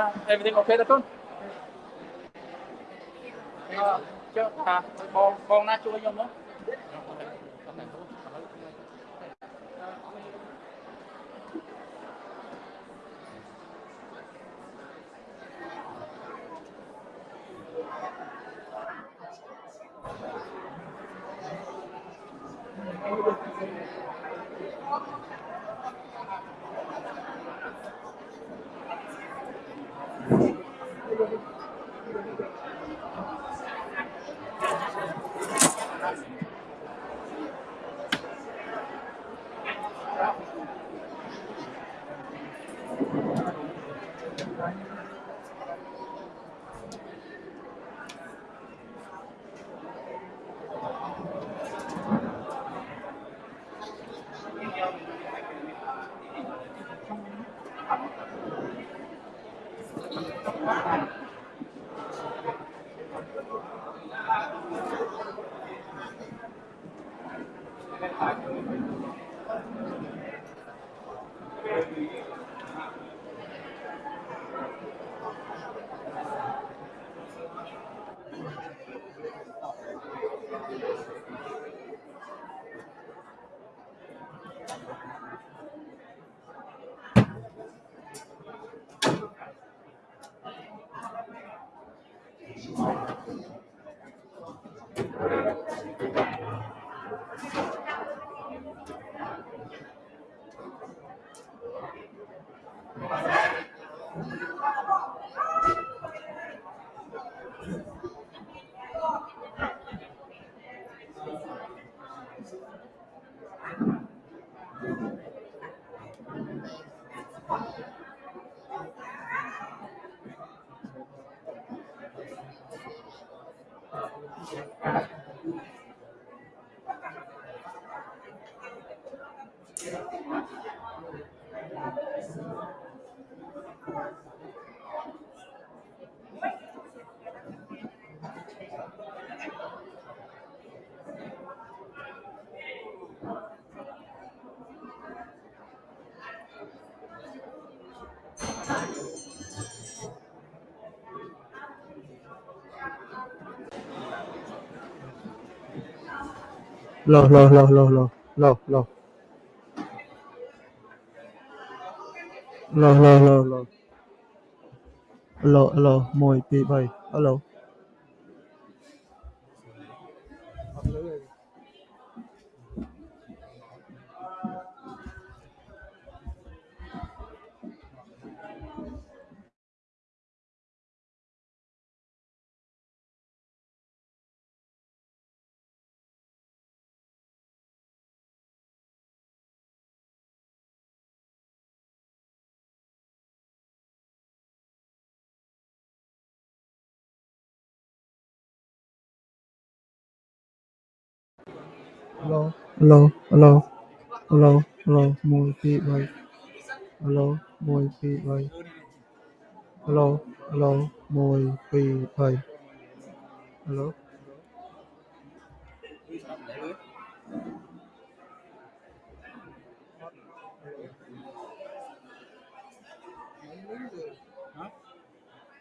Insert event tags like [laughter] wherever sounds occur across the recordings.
Uh, everything okay តើកូនអឺចុះថាបងបងណាជួយខ្ញុំមក lo, lo, lo, lo, lo, lo, lo, lo, lo, lo, lo, lo, lo, lo, lo, lo alo alo alo alo alo môi phi bay alo môi phi bay alo alo môi phi bay alo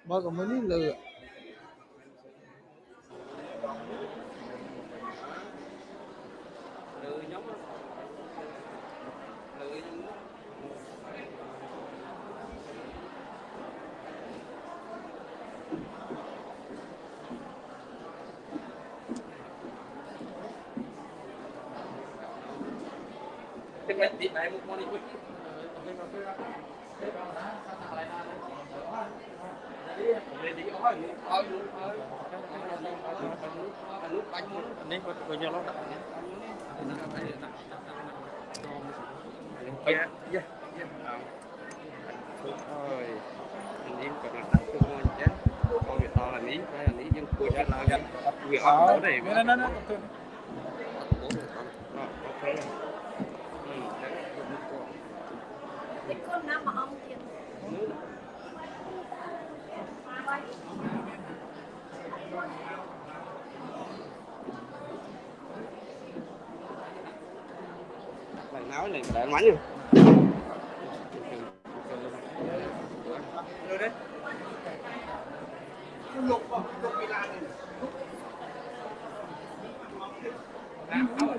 Bác có mấy lừa នេះទីដែរមុខមកនេះវិញនេះគាត់ធ្វើយកឡោដាក់នេះពេញយេយេអើយនេះក៏ដាក់ទៅមកចឹងបងវាតអានេះហើយអានេះយើងគួចឡើងវាអត់ទេណាណា áo này để anh bánh nha Hãy subscribe cho kênh Ghiền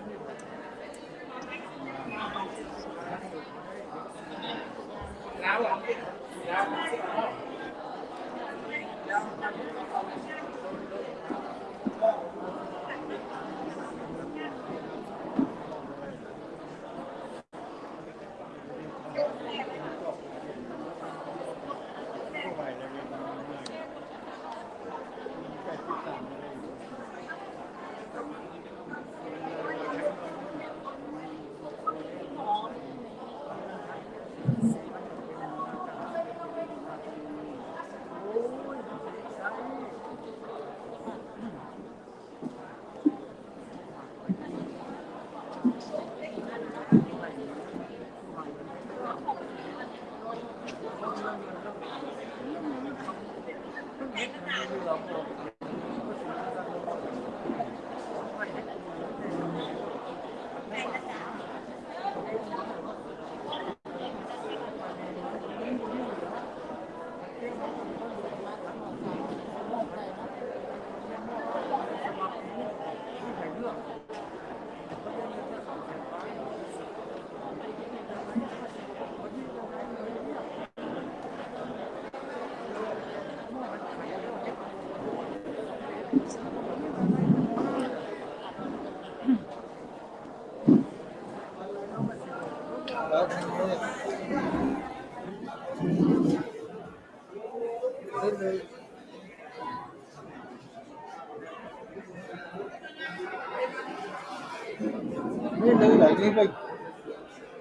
Minh mình,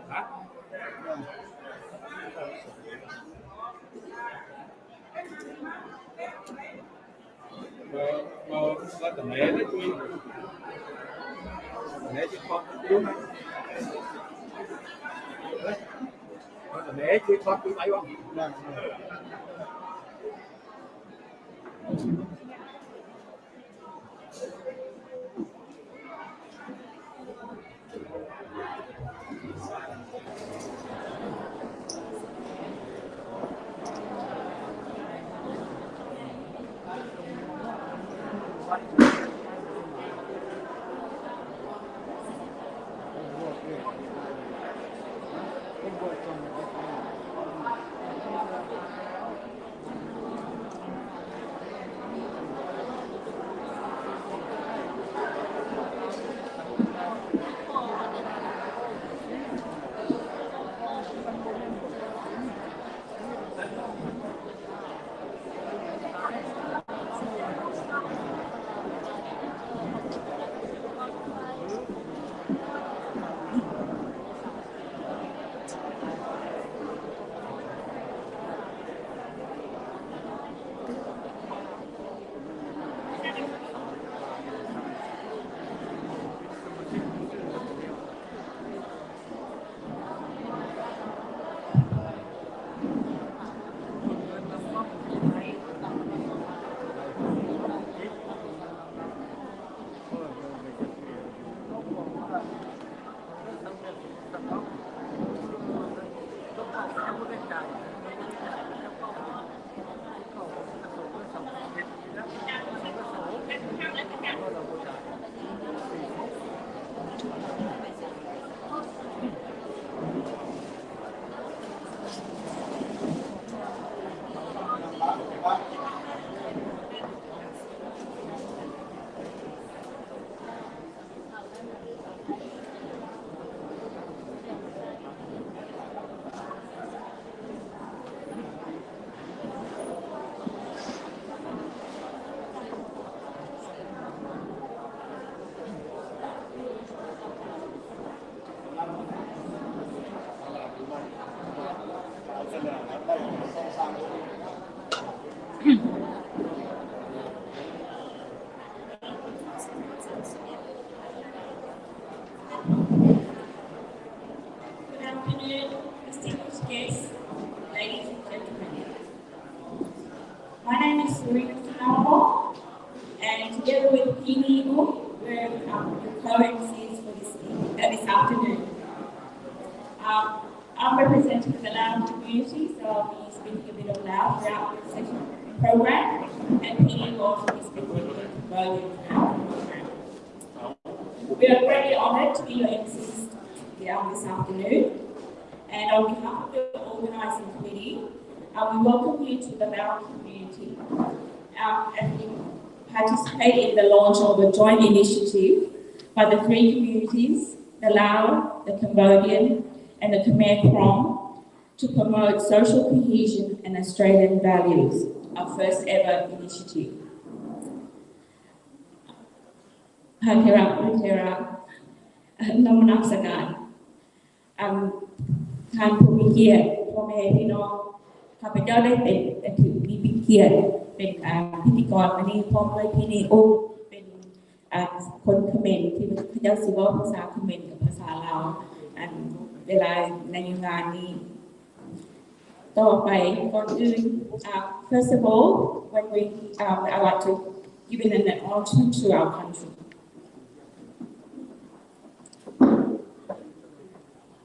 Hả? Mà, mà tầm lẽ đấy tôi Tầm chứ không đúng không? Tầm lẽ chứ không đúng không? three communities, the Lao, the Cambodian, and the Khmer Krom, to promote social cohesion and Australian values, our first ever initiative. Hakira, Hakira, Namanaksakan. Um, ท่านผู้มีเกียรติพ่อแม่พี่น้องข้าพเจ้าได้เป็นแต่ถือมีเกียรติเป็นอ่าพิธีกรวันนี้พร้อมด้วยพี่นีโอ เป็นอ่าคนเขมรที่พระเจ้าสิว่าภาษาเขมรกับภาษาลาวอันเวลาในงานนี้ ต่อไปก่อนอื่นอ่า first of all when we um, I like to give an acknowledgement to our country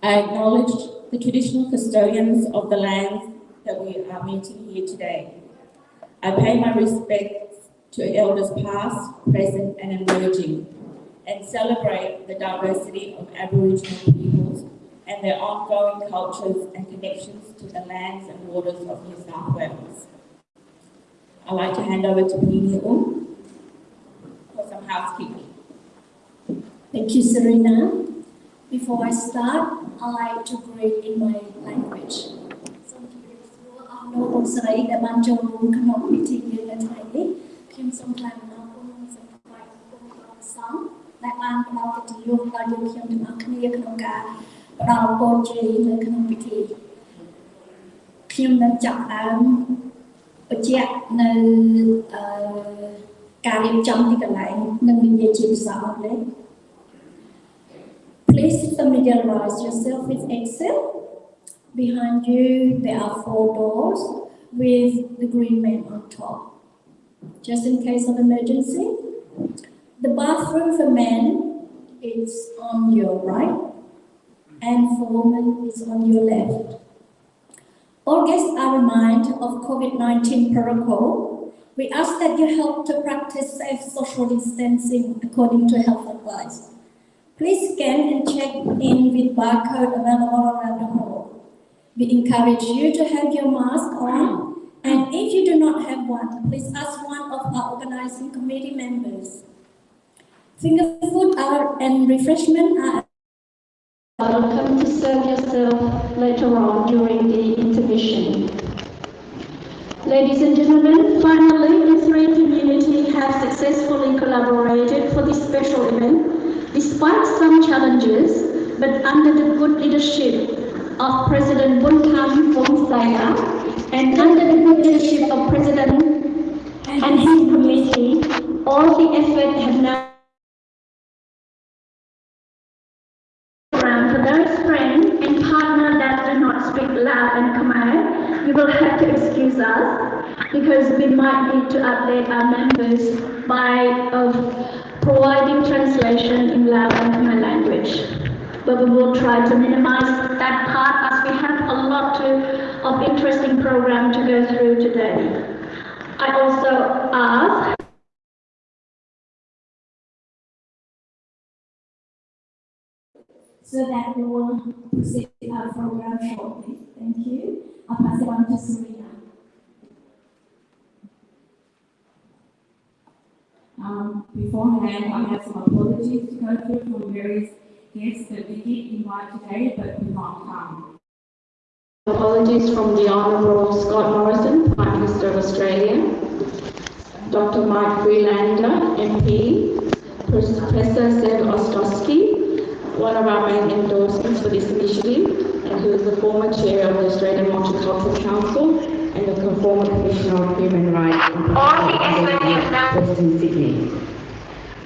I acknowledge the traditional custodians of the lands that we are meeting here today. I pay my respects to elders past, present and emerging and celebrate the diversity of Aboriginal peoples and their ongoing cultures and connections to the lands and waters of New South Wales. I'd like to hand over to Pini Um for some housekeeping. Thank you, Serena. Before I start, I like to greet in my language. Some people are not also that the cannot be taken at កស្រីដែលបានចូលរួមក្នុងពិធីយើងនៅថ្ងៃនេះខ្ញុំសូមថ្លែងអំណរគុណសម្រាប់ព្រះគុណព្រះសង្ឃដែលបានផ្ដល់កិត្តិយសដល់យើងខ្ញុំទាំងអស់គ្នាក្នុងការផ្ដល់ពរជ័យនៅក្នុងពិធីខ្ញុំនឹងចាប់ផ្ដើមបញ្ជាក់នៅអឺការរៀបចំទីកន្លែងនិងនិយាយជាភាសាអង់គ្លេស Please familiarize yourself with Excel. Behind you, there are four doors with the green man on top. Just in case of emergency. The bathroom for men is on your right and for women is on your left. All guests are reminded of COVID-19 protocol. We ask that you help to practice safe social distancing according to health advice. Please scan and check in with barcode available around the hall. We encourage you to have your mask on, and if you do not have one, please ask one of our organizing committee members. Finger food are, and refreshment are welcome to serve yourself later on during the intermission. Ladies and gentlemen, finally, the three community have successfully collaborated for this special event Despite some challenges, but under the good leadership of President Buntam Bonsaya and under the leadership of President and his committee, all the effort have now for those friends and partners that do not speak Lao and Khmer, you will have to excuse us because we might need to update our members by of providing translation in Lao and Khmer language. But we will try to minimize that part as we have a lot to, of interesting program to go through today. I also ask so that we will proceed our program shortly. Thank you. I'll pass it on to Serena. Um, beforehand, I have some apologies to go through from various guests that we did invite today but could not come. Apologies from the Honourable Scott Morrison, Prime Minister of Australia, Dr. Mike Freelander, MP, Professor Seb Ostrowski, one of our main endorsements for this initiative, and who is the former chair of the Australian Multicultural Council and the former Commissioner of Human Rights in Western Sydney.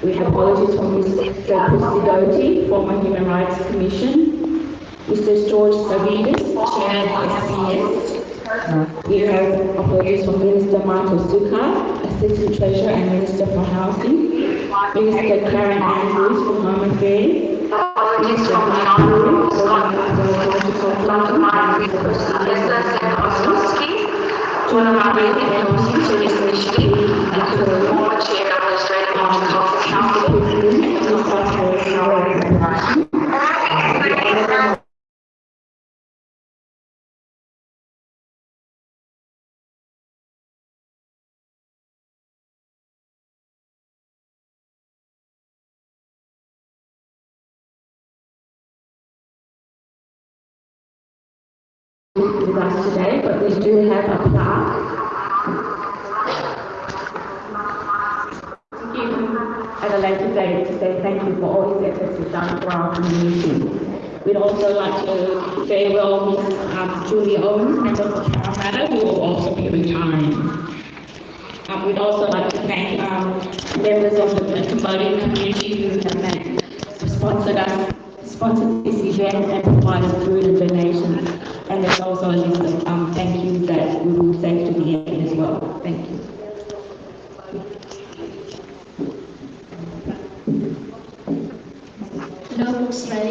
We have apologies from Mr. Christy Doty, former Human Rights Commission, Mr. George Savvides, Chair of SBS, We have from Minister Sukkar, Assistant Treasurer and Minister for Housing. Minister Karen Andrews from Home Affairs. Minister Mark Puri, for with us today, but we do have a plaque. At a later date to say thank you for all his efforts he's done for our community. We'd also like to farewell Ms. um, Julie Owens and Dr. Parramatta, who will also be retiring. Um, we'd also like to thank, um, members of the Cambodian community who have made, sponsored us, sponsored this event and provided food and donations And there's also a list of, um, thank yous that we will say to the end as well. Thank you.លោកលោកស្រី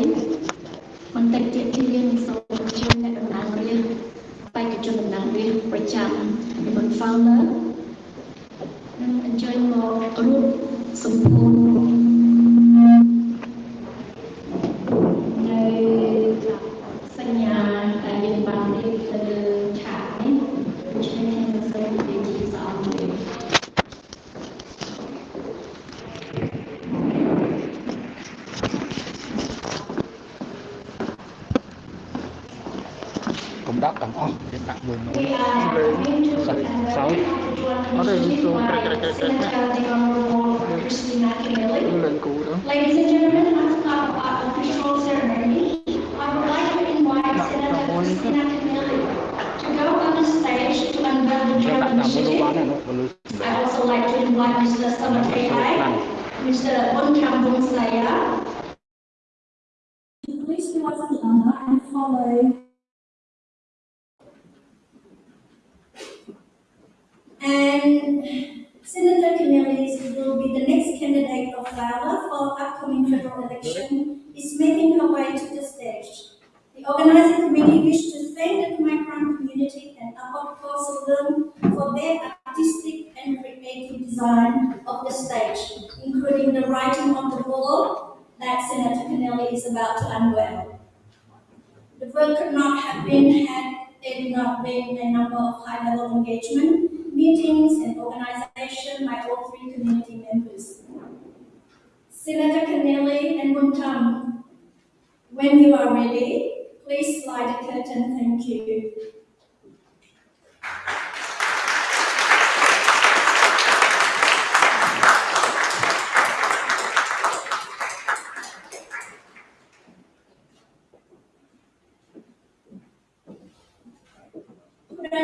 បន្តិចទៀតគឺយើងនឹងសូមអញ្ជើញអ្នកតំណាងរាស្ត្របេក្ខជនតំណាងរាស្ត្រប្រចាំបុន founder នឹងអញ្ជើញមករួបសម្ពោធ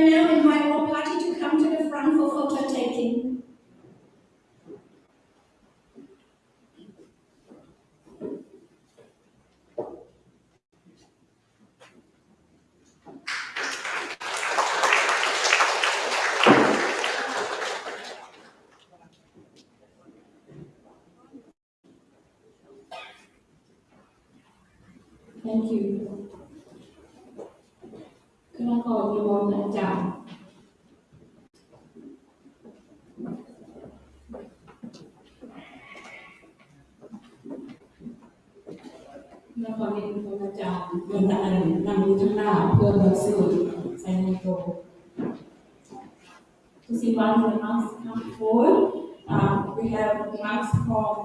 now คณะกรมีมนต์อาจารย์บนอันนำอยู่ข้างหน้าเพื่อเบอร์สื่อใส่ในโต To see one of the monks come forward, um, we have monks from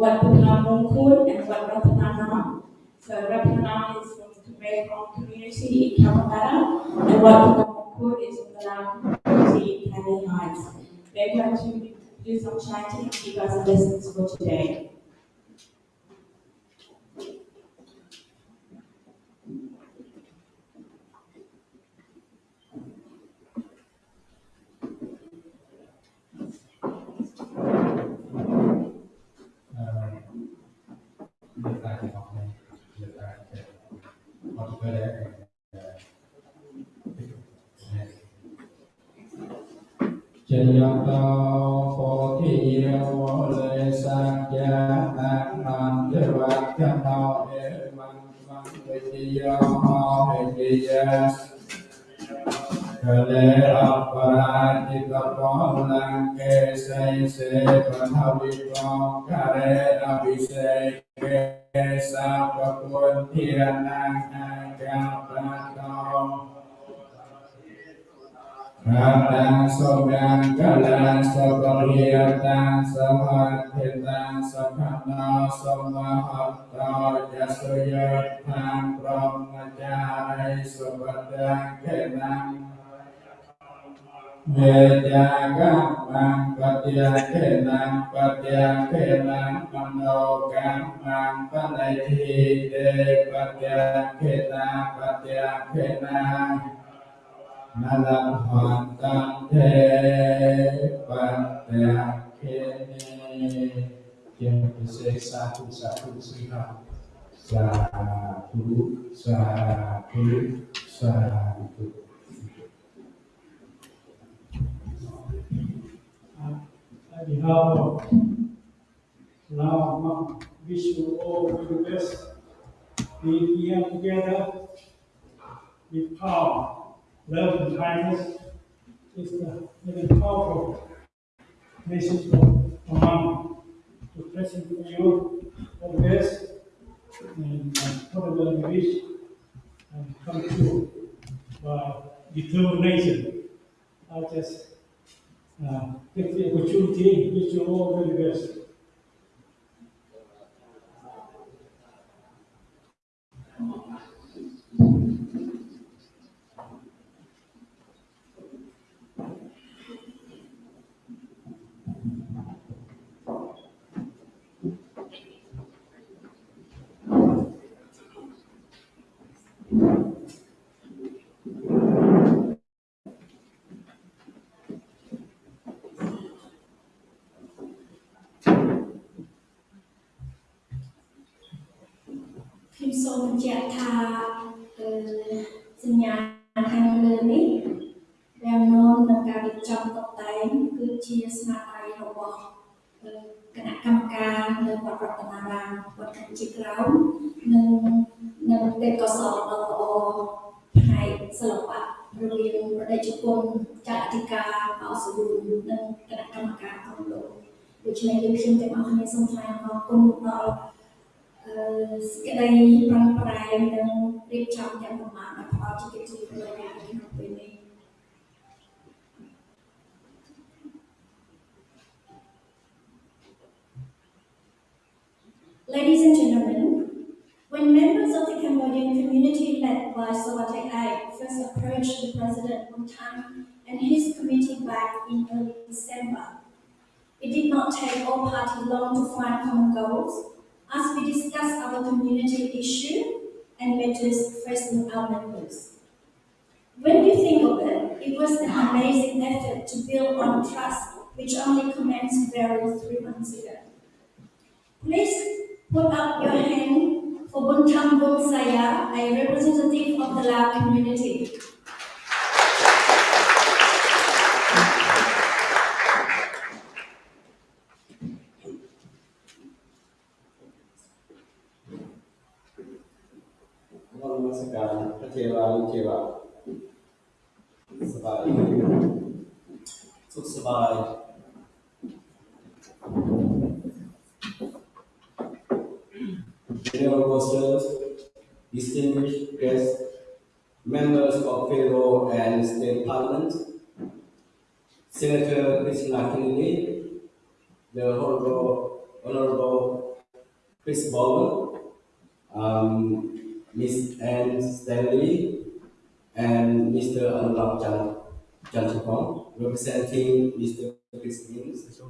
Wat Putnam Mongkut and Wat Ratanam. So Ratanam is from the Khmer community in Kampala, and Wat Putnam Mongkut is from the Lam community in Canning Heights. They're going to do some chanting and give us lessons for today. ផងលង្កេសេសេបណ្ហវិផងការេអភិសេកេសាបពុនធានាកាកាបតោរាតាំងសុខាំងកលាំងសុខរិយតាំងសមហិតាំងសុខណោសមហតោយសុយតាំងព្រមចារិសុបតាំងកេណាំ เมจากัมมังปฏิยาเขนังปฏิยาเขนังมโนกัมมังปนัยทีเตปฏิยาเขนังปฏิยาเขนังนาลัมหันตังเทปฏิยาเขนิเกี่ยวกับเสกสาธุสาธุสิครับสาธุสาธุสาธุ On behalf of Mam, wish you all the best. Be here together with power, love and kindness. It's the very powerful message from Mom to present to you all the best and you wish and come true by determination. I just uh, take the opportunity, wish you all the very best. សូមបញ្ជាក់ថាអឺសញ្ញាខាងលើនេះរាំងនាំនឹងការរៀបចំតុបតែងគឺជាស្នាដៃរបស់អឺគណៈកម្មការនៅវត្តរតនារាមវត្តកម្ពុជាក្រោមនិងនិងទេពកោសល្យដ៏ល្អផ្នែកសិល្បៈរវាងប្រតិជនគុណចាត់អធិការបោសវុននិងគណៈកម្មការគ្រប់លោកដូច្នេះយើងខ្ញុំទាំងអស់គ្នាសូមថ្លែងអំណរគុណដល់អឺ សេចក្តីប្រឹងប្រែងនិងរៀបចំយ៉ាងប្រមាណឲ្យផ្ដល់ជាកិត្តិយសដល់យើងក្នុងពេលនេះ Ladies and gentlemen, when members of the Cambodian community led by Sawatek Ai first approached the President Bun Tan and his committee back in early December, it did not take all parties long to find common goals as we discussed our community issue and matters facing our members. When you think of it, it was an amazing effort to build on trust which only commenced barely three months ago. Please put up your hand for Buntam Bung Saya, a representative of the Lao community. slide. General Consuls, distinguished guests, members of federal and state parliament, Senator Christina Keneally, the Honorable, Honorable Chris Bowen, um, Ms. Anne Stanley, and Mr. Anoulack Chan Chanthivong, representing Mr. Chris Minns,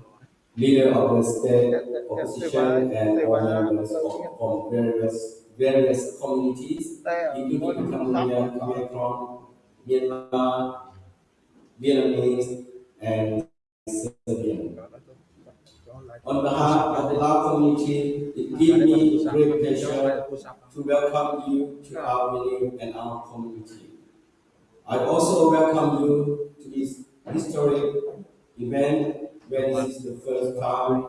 leader of the state opposition and members from various various communities, including Cambodian, Vietnam, Myanmar, Vietnamese, and Serbian. On behalf of the Lao community, it gives me great pleasure to welcome you to our meeting and our community. I also welcome you to this historic event where this is the first time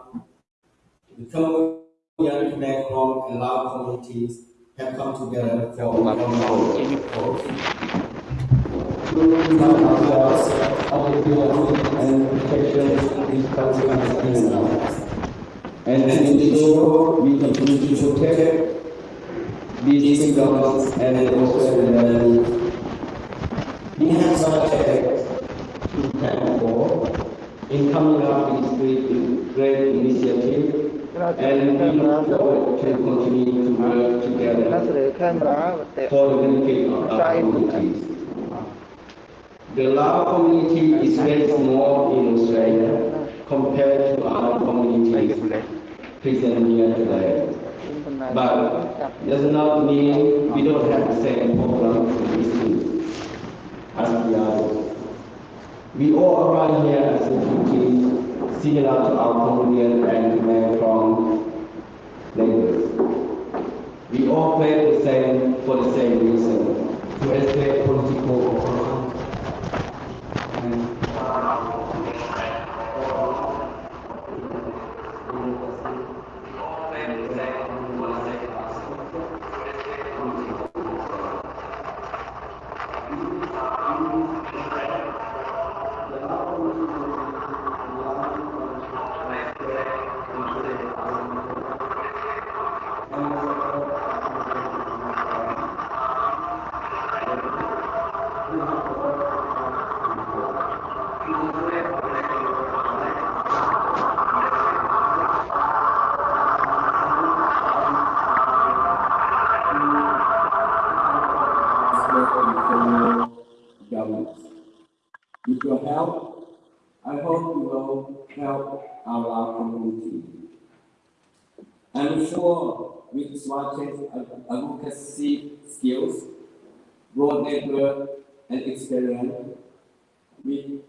the Cambodian Krom and Lao communities have come together for a common beauty and and to ensure we continue to protect these symbols and also the values. We for in coming up with great, great initiative and we look forward to continue to work together for the benefit of our communities. The Lao community is very small in Australia compared to our communities present here today. But does not mean we don't have the same problems and issues as the others. We all arrive here as refugees similar to our Cambodian and Khmer Krom neighbors. We all pray the same for the same reason, to escape political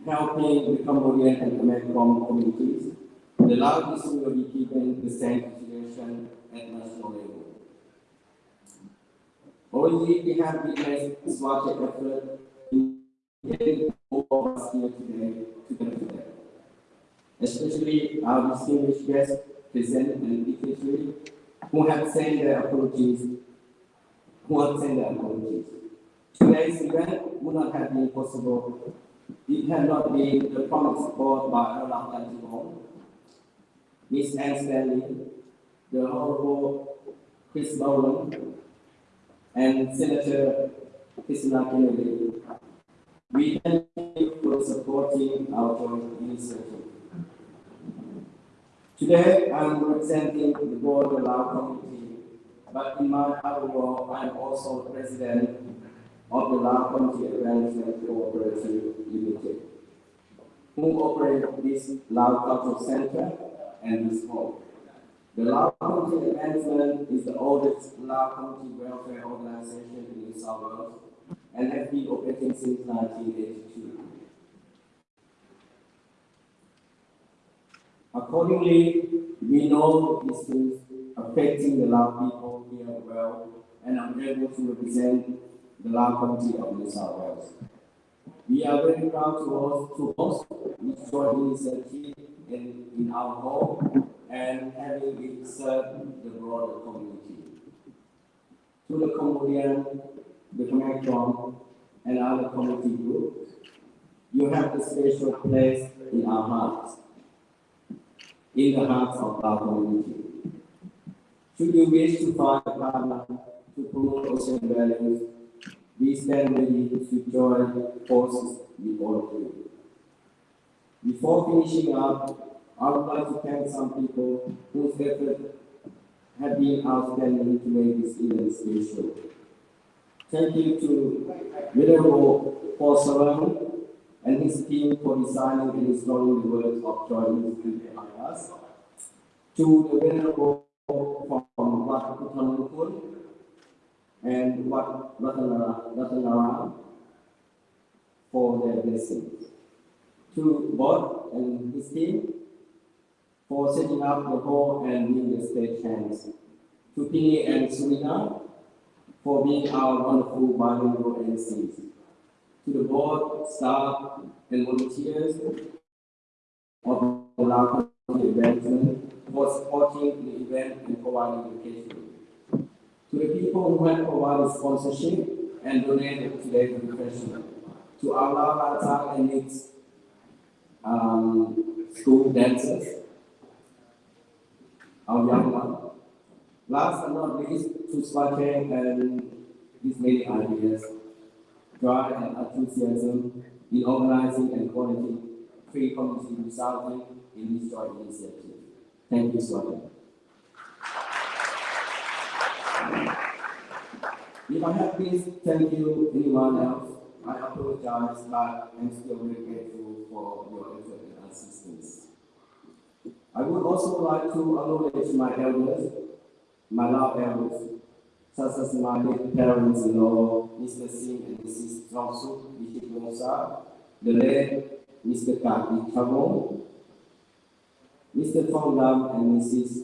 helping the Cambodian and Khmer Krom communities, the issue will be keeping the same situation at national level. Already we have witnessed Swatch effort in getting all of us here today to benefit. Especially our distinguished guests present and dignitary who have sent their apologies, who have sent their apologies. Today's event would not have been possible it had not been the promised support by Anoulack Chanthivong, Miss Anne Stanley, the Honorable Chris Bowen, and Senator Christina Keneally. We thank you for supporting our joint initiative. Today, I'm representing the board of our committee, but in my other role, I'm also president of the Lao Community Advancement Cooperative Limited, who operate this Lao Cultural Center and this hall. The Lao Community Advancement is the oldest Lao community welfare organization in New South Wales and has been operating since 1982. Accordingly, we know things affecting the Lao people here well and I'm able to represent the Lao community of New South Wales. We are very proud to host, to host this joint in, in our home and having it serve the broader community. To the Cambodian, the Krom, and other community groups, you have a special place in our hearts, in the hearts of our community. Should you wish to find a partner to promote ocean values, ready to join forces with all of you. Before finishing up, I would like to thank some people whose effort have been outstanding to make this event special. Thank you to Paul Saran and his team for designing and installing the words of ministry behind us. To the Venerable from Wat and Wat Ratanara, Ratanara uh, for their blessings. To Bob and his team for setting up the hall and the stage hands. To Pini and Surina for being our wonderful bilingual MCs. To the board, staff, and volunteers of the Advancement for supporting the event and providing education. To the people who have provided sponsorship and donated today's refreshment. To our Lao and its um, school dancers, our young one. Last but not least, to Swate and his many ideas, drive and enthusiasm in organizing and coordinating free community resulting in this joint initiative. Thank you, Swati. If I have missed thank you anyone else, I apologize, but I'm still very grateful for your effort and assistance. I would also like to acknowledge my elders, my love elders, such as my parents-in-law, Mr. Singh and Mrs. Trongsuk, Bishop Wongsa, the late Mr. Kaki Chabon, Mr. Thong Lam and Mrs.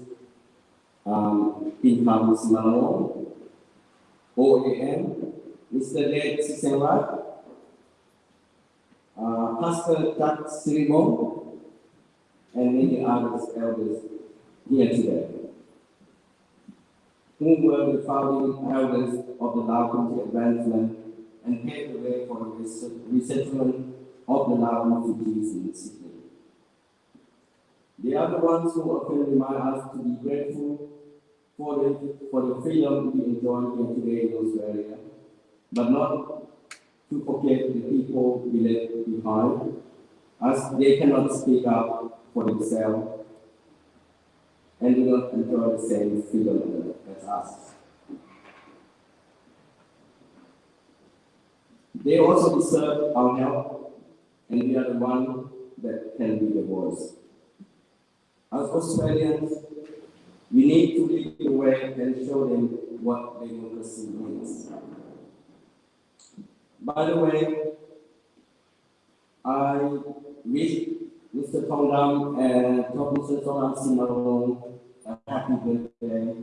Um, Pinkham Simalong, OAM, Mr. late Sisengwat, uh, Pastor Tat Sirimong, and many others elders here today who were the founding elders of the Lao Country Advancement and paved the way for the resettlement of the Lao refugees in Sydney. They are the ones who often remind us to be grateful for the, for the freedom we enjoy here today in Australia, but not to forget the people we left behind, as they cannot speak up for themselves and do not enjoy the same freedom as us. They also deserve our help, and we are the one that can be the voice. As Australians, we need to lead the way and show them what democracy means. By the way, I wish Mr. Tongdam and Top Mr. Simarong a happy birthday.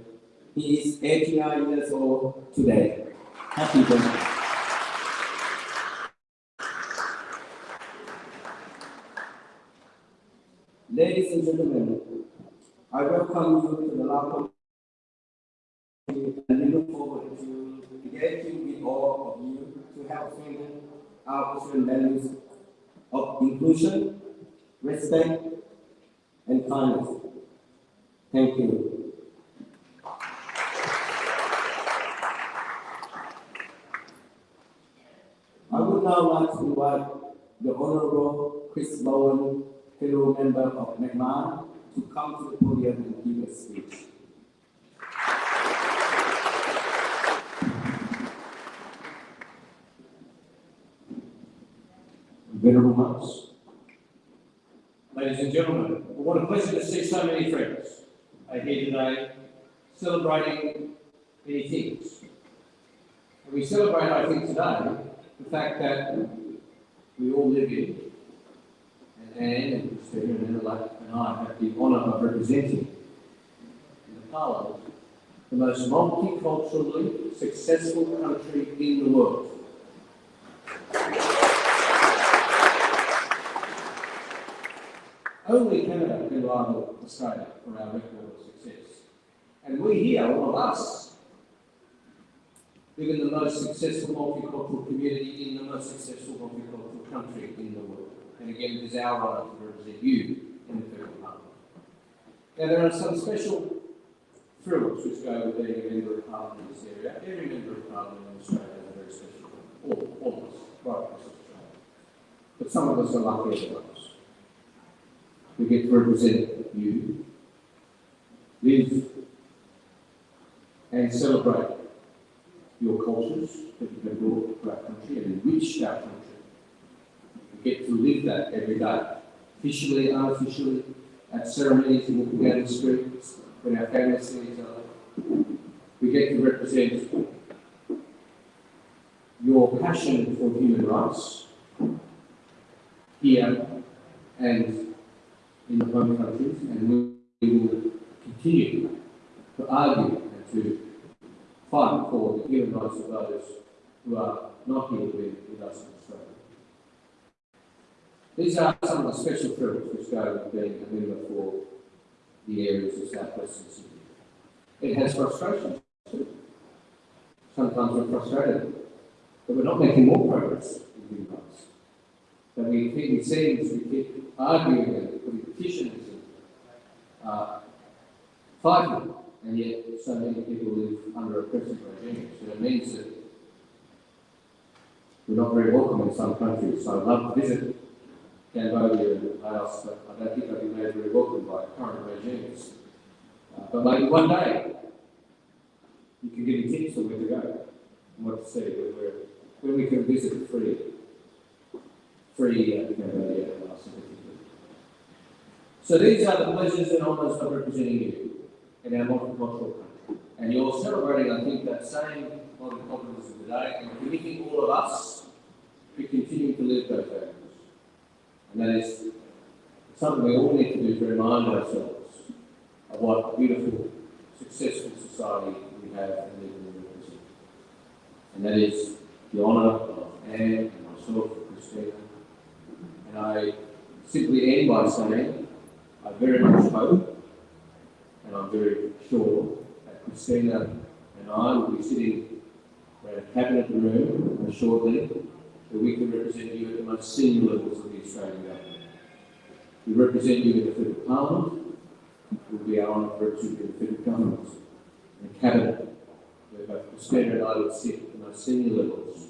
He is 89 years old today. Happy birthday. Ladies and gentlemen, I welcome you to the community and we look forward to engaging with all of you to help strengthen our Australian values of inclusion, respect, and kindness. Thank you. I would now like to invite the Honorable Chris Bowen, fellow member of McMahon, to come to the podium and give a speech. Venerable monks. Ladies and gentlemen, what a pleasure to see so many friends are here today celebrating many things. And we celebrate, I think, today the fact that we all live in, and Anne and Stephen and Adelaide and I have the honour of representing in the Parliament the most multiculturally successful country in the world. Only Canada can rival Australia for our record of success. And we here, all of us, live in the most successful multicultural community in the most successful multicultural country in the world. And again, it is our honour to represent you in the. Now, there are some special thrills which go with being a member of parliament in this area. Every member of parliament in Australia is very special. All, us, right across Australia. But some of us are luckier than others. We get to represent you, live and celebrate your cultures that you have brought to our country and enriched our country. We get to live that every day, officially, unofficially, at ceremonies in the streets, when our families see each other. We get to represent your passion for human rights here and in the home countries, and we will continue to argue and to fight for the human rights of those who are not here with, with us in Australia. These are some of the special thrills which go with being a member for the areas of South Western Sydney. It has frustrations too. Sometimes we're frustrated that we're not making more progress in human rights. That we keep, seems we keep arguing and putting petitions and uh, fighting, and yet so many people live under oppressive regimes. So it means that we're not very welcome in some countries. So I'd love to visit And Laos, but I think I'd be made very welcome by current regimes. Uh, but maybe one day you can give me tips on where to go and what to see, where, where, where we can visit the free, free uh, Cambodia and Laos. So these are the pleasures and honours of representing you in our multicultural country. And you're celebrating, I think, that same multiculturalism today and committing all of us to continue to live those values. That is something we all need to do to remind ourselves of what beautiful, successful society we have and live in represent. And that is the honour of Anne and myself Christina. And I simply end by saying I very much hope and I'm very sure that Christina and I will be sitting around a cabinet room shortly that we can represent you at the most senior levels of the Australian government. We represent you in the federal parliament, it will be our honour to represent you in the federal government, and the cabinet, where both Christina and I would sit at the most senior levels,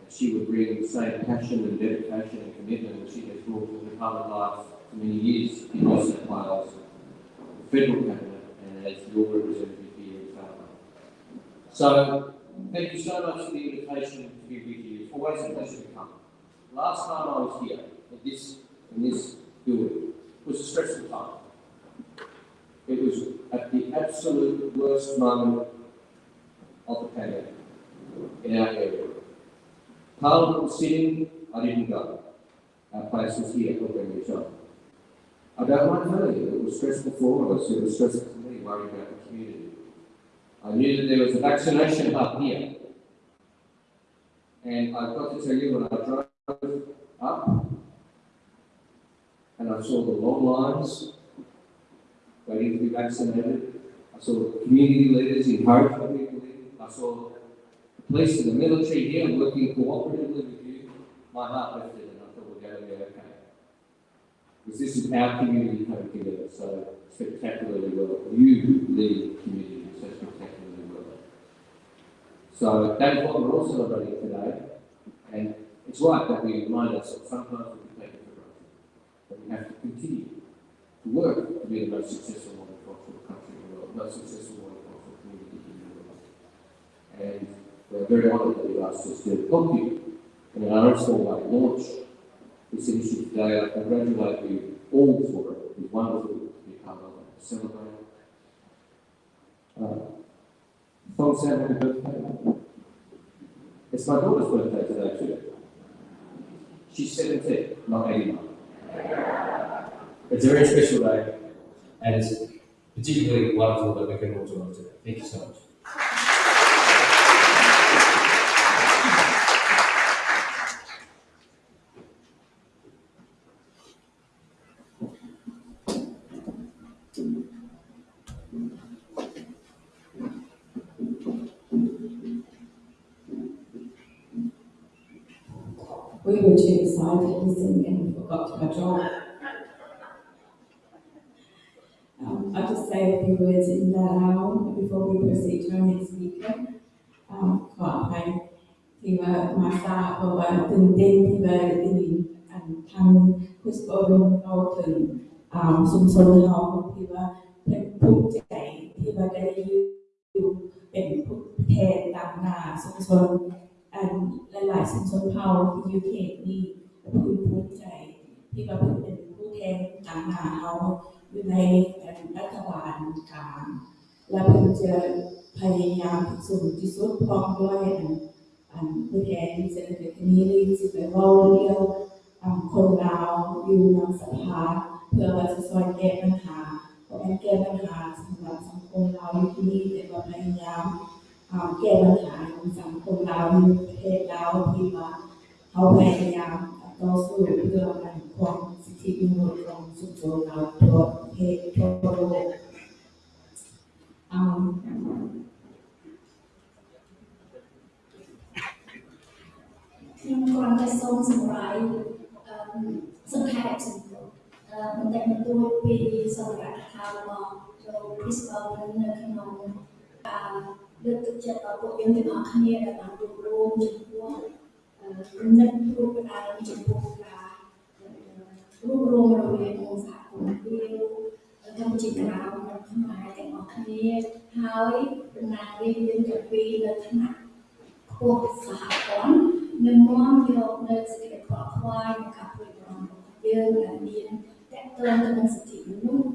and she would bring the same passion and dedication and commitment that she has brought to the public life for many years in New South Wales, the federal cabinet, and as your representative here in Parliament. So, thank you so much for the invitation to be with you. A pleasure to come. Last time I was here, at this, in this building, was a stressful time. It was at the absolute worst moment of the pandemic in our area. Parliament was sitting, I didn't go. Our place was here helping each other. I don't mind telling you, it was stressful for all of us, it was stressful for me, worrying about the community. I knew that there was a vaccination hub here. And I've got to tell you, when I drove up and I saw the long lines waiting to be vaccinated, I saw community leaders encouraging people in, I saw the police and the military here working cooperatively with you, my heart lifted and I thought we're going to be okay. Because this is our community coming together so spectacularly well. You lead the community. So that is what we're all celebrating today. And it's right that we remind ourselves sometimes we take it for granted. But we have to continue to work to be the most successful multicultural country in the world, most successful multicultural community in the world. And we're very honoured that you asked us to help you in our own way launch this initiative today. I congratulate you all for it. It's wonderful to be part of it, celebrate. Uh, Tom Sam, happy birthday. It's my daughter's birthday today too. She's 17, not 89. It's a very special day, and it's particularly wonderful that we can all join today. Thank you so much. We were too excited to listen and forgot to catch on. Um, I'll just say a few words in that hour before we proceed to our next speaker. Um, ขออภัยที่ว่ามาทราบเพราะว่าตื่นเต้นที่ว่าได้ยินอันทางคุสโอรมเราถึงอ่าชุมชนเราที่ว่าเป็นภูมิใจที่ว่าได้อยู่เป็นผู้แทนตามหน้าชุมชน อันหลายๆชุมชนเผ่าที่อยู่เขตนี้ภูมิภูมิใจ ที่ว่าเป็นผู้แทนตามหน้าเขาอยู่ในรัฐบาลกลางและเพิ่นจะพยายามสุดที่สุดพร้อมด้วยอันผู้แทนเศรษฐกิจนี้ที่ไปเว้าเรื่องอ่าคนลาวอยู่ในสภาเพื่อว่าจะช่วยแก้ปัญหาเพราะแก้ปัญหาสำหรับสังคมลาวอยู่ที่นี่แต่ว่าพยายามอ่าแก้ปัญหาของสังคมเราในประเทศเราที่ว่าเขาพยายาม តស៊ូឬអនុវត្តសិទ្ធិមនុស្សក្នុងសង្គមដល់ប្រភេទចូលអឺខ្ញុំគ្រាន់តែសូមសម្រាយសង្ខេបសម្រាប់បន្តិចបន្តួចពីសារៈថាមកចូលពីស្គាល់នៅក្នុងការលើកទឹកចិត្តដល់ពួកយើងទាំងអស់គ្នាដែលបានរួមរួមជាមួយ និតព្រួយផ្ដើមចំពោះការរួមរួមរវាងសហគមន៍វាកម្ពុជាក្រៅនិងខ្មែរទាំងអស់គ្នាហើយដំណើររឿងយើងទៅពីនៅថ្នាក់ខ្ពស់សហព័ន្ធនឹងនាំយកនៅសេចក្តីខ្វល់ខ្វាយនិងការព្រួយបារម្ភរបស់យើងដែលមានតកតងទៅនឹងសិទ្ធិមនុស្ស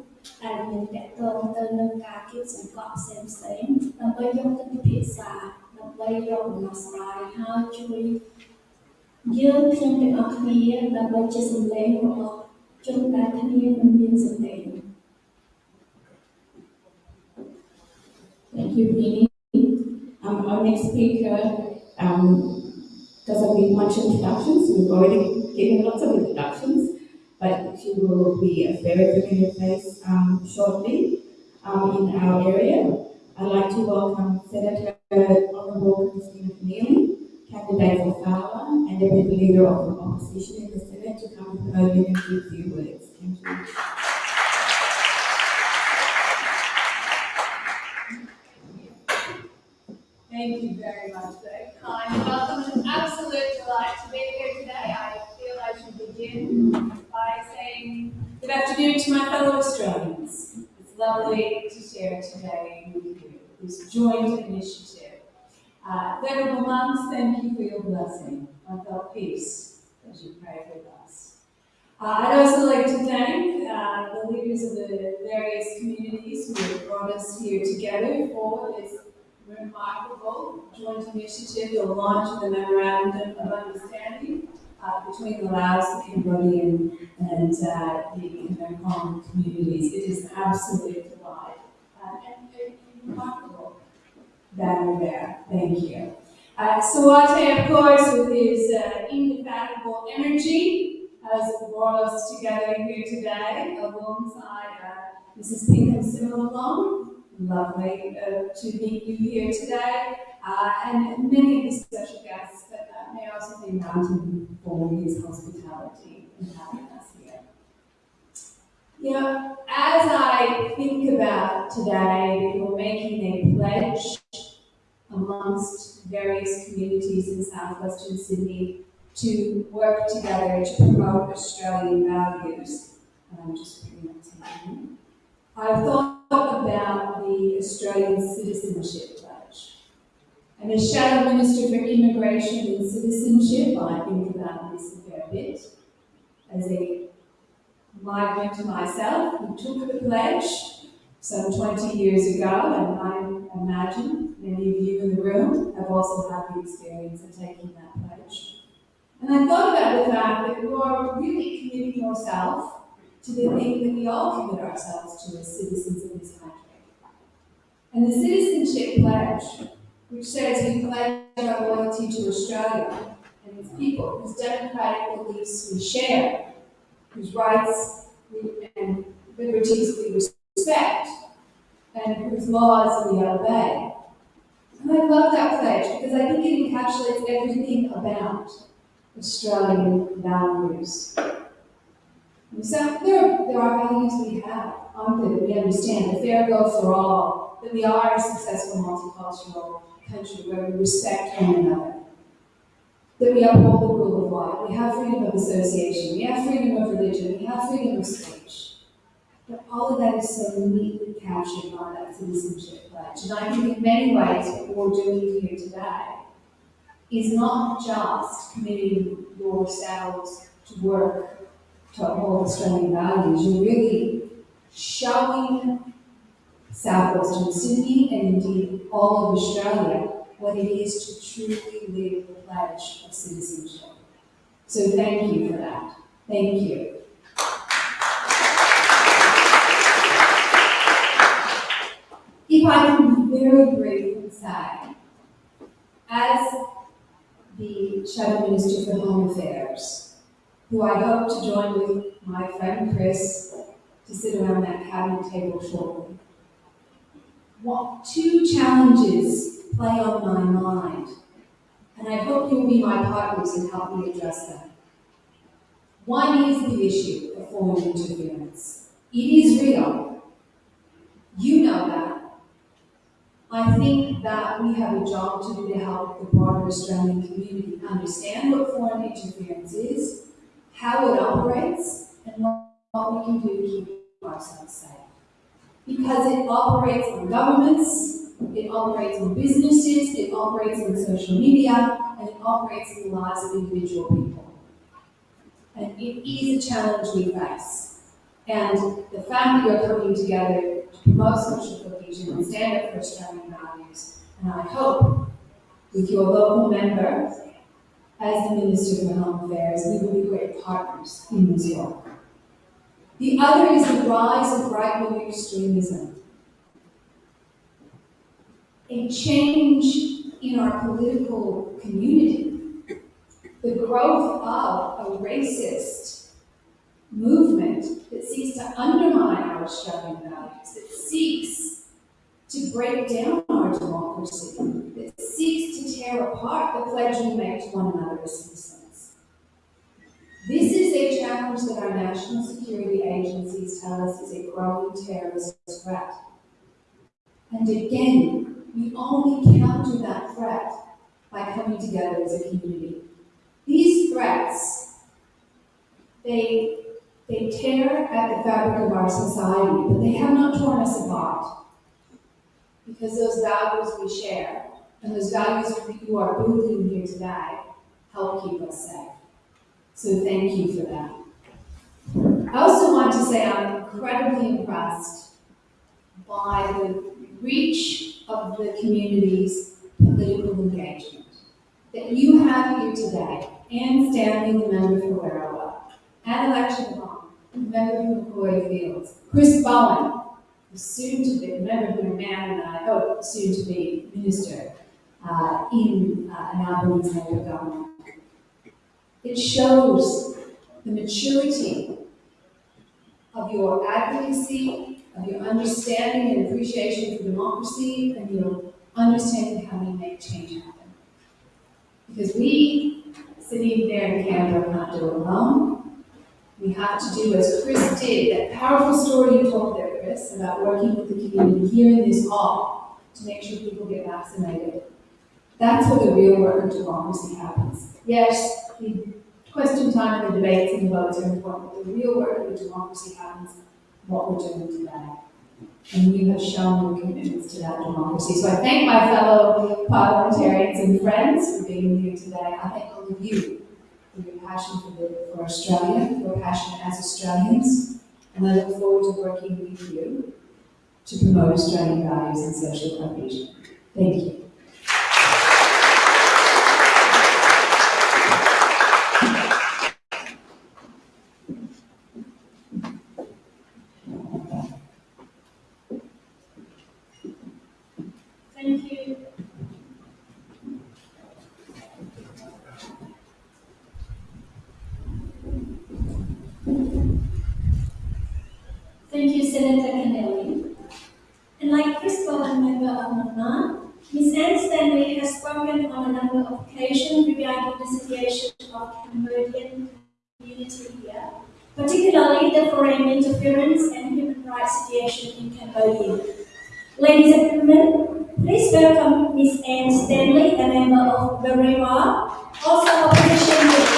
ដែលមានតកតងទៅនឹងការគៀបសង្កត់ផ្សេងផ្សេងៗដើម្បីយកទៅពិភាក្សាដើម្បីយកដំណោះស្រាយហើយជួយ យើងខ្ញុំទាំងអស់គ្នាដើម្បីជាសម្លេងរបស់ជនដែលគ្នាមិនមានសម្លេង Thank you, Penny. Um, our next speaker um, doesn't need much introductions. We've already given lots of introductions, but she will be a very familiar face um, shortly um, in our area. I'd like to welcome Senator Honorable Christina Keneally, candidate for Fowler, and Deputy Leader of the Opposition in the Senate to come to the podium and give few words. Thank you. Thank you very much for kind welcome. It's an absolute delight to be here today. I feel I should begin by saying good afternoon to my fellow Australians. It's lovely to share today with you this joint initiative. Uh, Mums, thank you for your blessing. I felt peace as you prayed with us. Uh, I'd also like to thank uh, the leaders of the various communities who have brought us here together for this remarkable joint initiative, the launch of the memorandum of understanding uh, between the Laos, Cambodian, and uh, the Mekong communities. It is absolutely absolute delight uh, and a remarkable banner there. Thank you. Uh, Sawate, of course, with his uh, indefatigable energy, has brought us together here today alongside uh, Mrs. Pinkham Similong, lovely uh, to meet you here today, uh, and many of the special guests, but uh, may also thank Mountain for his hospitality here. You know, as I think about today, we're making a pledge amongst various communities in southwestern Sydney to work together to promote Australian values. I'm just. I've thought about the Australian Citizenship Pledge. And as Shadow Minister for Immigration and Citizenship, I think about this a fair bit. As a migrant myself who took the pledge some 20 years ago, and I imagine many of you in the room have also had the experience of taking that pledge. And I thought about the fact that you're really committing yourself to the thing that we all commit ourselves to as citizens of this country. And the Citizenship Pledge, which says we pledge our loyalty to Australia and its people whose democratic beliefs we share, whose rights and liberties we respect, and whose laws we obey. And I love that pledge because I think it encapsulates everything about Australian values. And so there, there are values we have, aren't that we understand, the fair go for all, that we are a successful multicultural country where we respect one another, that we uphold the rule of law, we have freedom of association, we have freedom of religion, we have freedom of speech. But all of that is so neatly captured by that citizenship pledge. And I think in many ways what we're doing here today is not just committing yourselves to work to uphold Australian values, you're really showing southwestern Sydney and indeed all of Australia what it is to truly live pledge of citizenship. So thank you for that. Thank you. If I can be very and say, as the Shadow Minister for Home Affairs, who I hope to join with my friend Chris to sit around that cabinet table shortly. What two challenges play on my mind, and I hope you'll be my partners in helping me address them. One is the issue of foreign interference. It is real. You know that. I think that we have a job to do to help the broader Australian community understand what foreign interference is, how it operates, and what we can do to keep ourselves safe. Because it operates on governments, it operates on businesses, it operates on social media, and it operates in the lives of individual people. And it is a challenge we face. And the fact that you're coming together to promote social cohesion and stand up for Australian values, and I hope with your local member, as the Minister for Home Affairs, we will be great partners in New York. The other is the rise of right-wing extremism. A change in our political community. The growth of a racist movement that seeks to undermine our Australian values, that seeks to break down our democracy, that seeks to tear apart the pledge we make to one another as citizens. This is a challenge that our national security agencies tell us is a growing terrorist threat. And again, we only counter that threat by coming together as a community. These threats, they, they tear at the fabric of our society, but they have not torn us apart. Because those values we share, and those values you are building here today, help keep us safe. So thank you for that. I also want to say I'm incredibly impressed by the reach of the community's political engagement. That you have here today, Anne Stanley, the member for Werriwa, Anoulack Chanthivong, the member for Macquarie Fields, Chris Bowen, soon to be, member for Man and I hope soon to be minister uh, in uh, an Albanese Labor government. It shows the maturity of your advocacy, of your understanding and appreciation for democracy, and your understanding how we make change happen. Because we, sitting there in Canberra, can't do it alone. We have to do as Chris did, that powerful story you told there, Chris, about working with the community here in this hall to make sure people get vaccinated. That's where the real work of democracy happens. Yes, the question time and the debates and the votes are important, but the real work of democracy happens what we're doing today. And you have shown your commitments to that democracy. So I thank my fellow parliamentarians and friends for being here today. I thank all of you for your passion for, the, for Australia, your passion as Australians, and I look forward to working with you to promote Australian values and social cohesion. Thank you. Thank you. Thank you, Senator Keneally. And like Chris Bowen, member of Nana, Ms. Anne Stanley has spoken on a number of occasions regarding the situation of Cambodian community here, particularly the foreign interference and human rights situation in Cambodia. Ladies and gentlemen, please welcome Ms. Anne Stanley, a member of Werriwa, also opposition leader.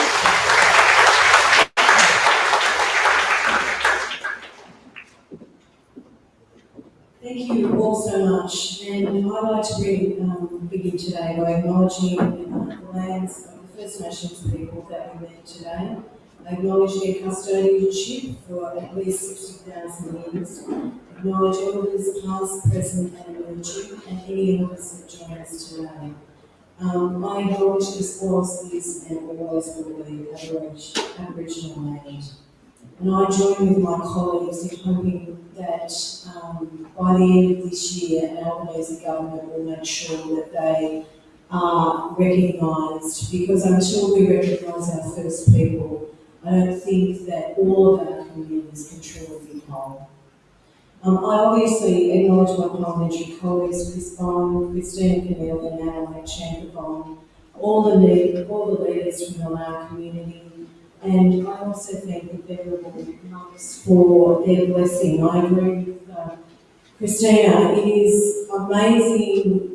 Thank you all so much, and I'd like to really um, begin today by acknowledging uh, the lands of the First Nations people that we met today. Acknowledge their custodianship for at least 60,000 years. Acknowledge elders past, present, and emerging, and any elders that join us today. Um, I acknowledge this was, is, and always will be Aboriginal land. And I join with my colleagues in hoping that um, by the end of this year, our Albanese government will make sure that they are recognised, because until we recognise our first people, I don't think that all of our communities can truly be whole. Um, I obviously acknowledge my parliamentary colleagues, Chris Bowen, Christina Keneally, and Anna Chamberlain, all the lead, all the leaders from the Lao community, and I also thank the venerable monks for their blessing. I agree with uh, Christina. It is amazing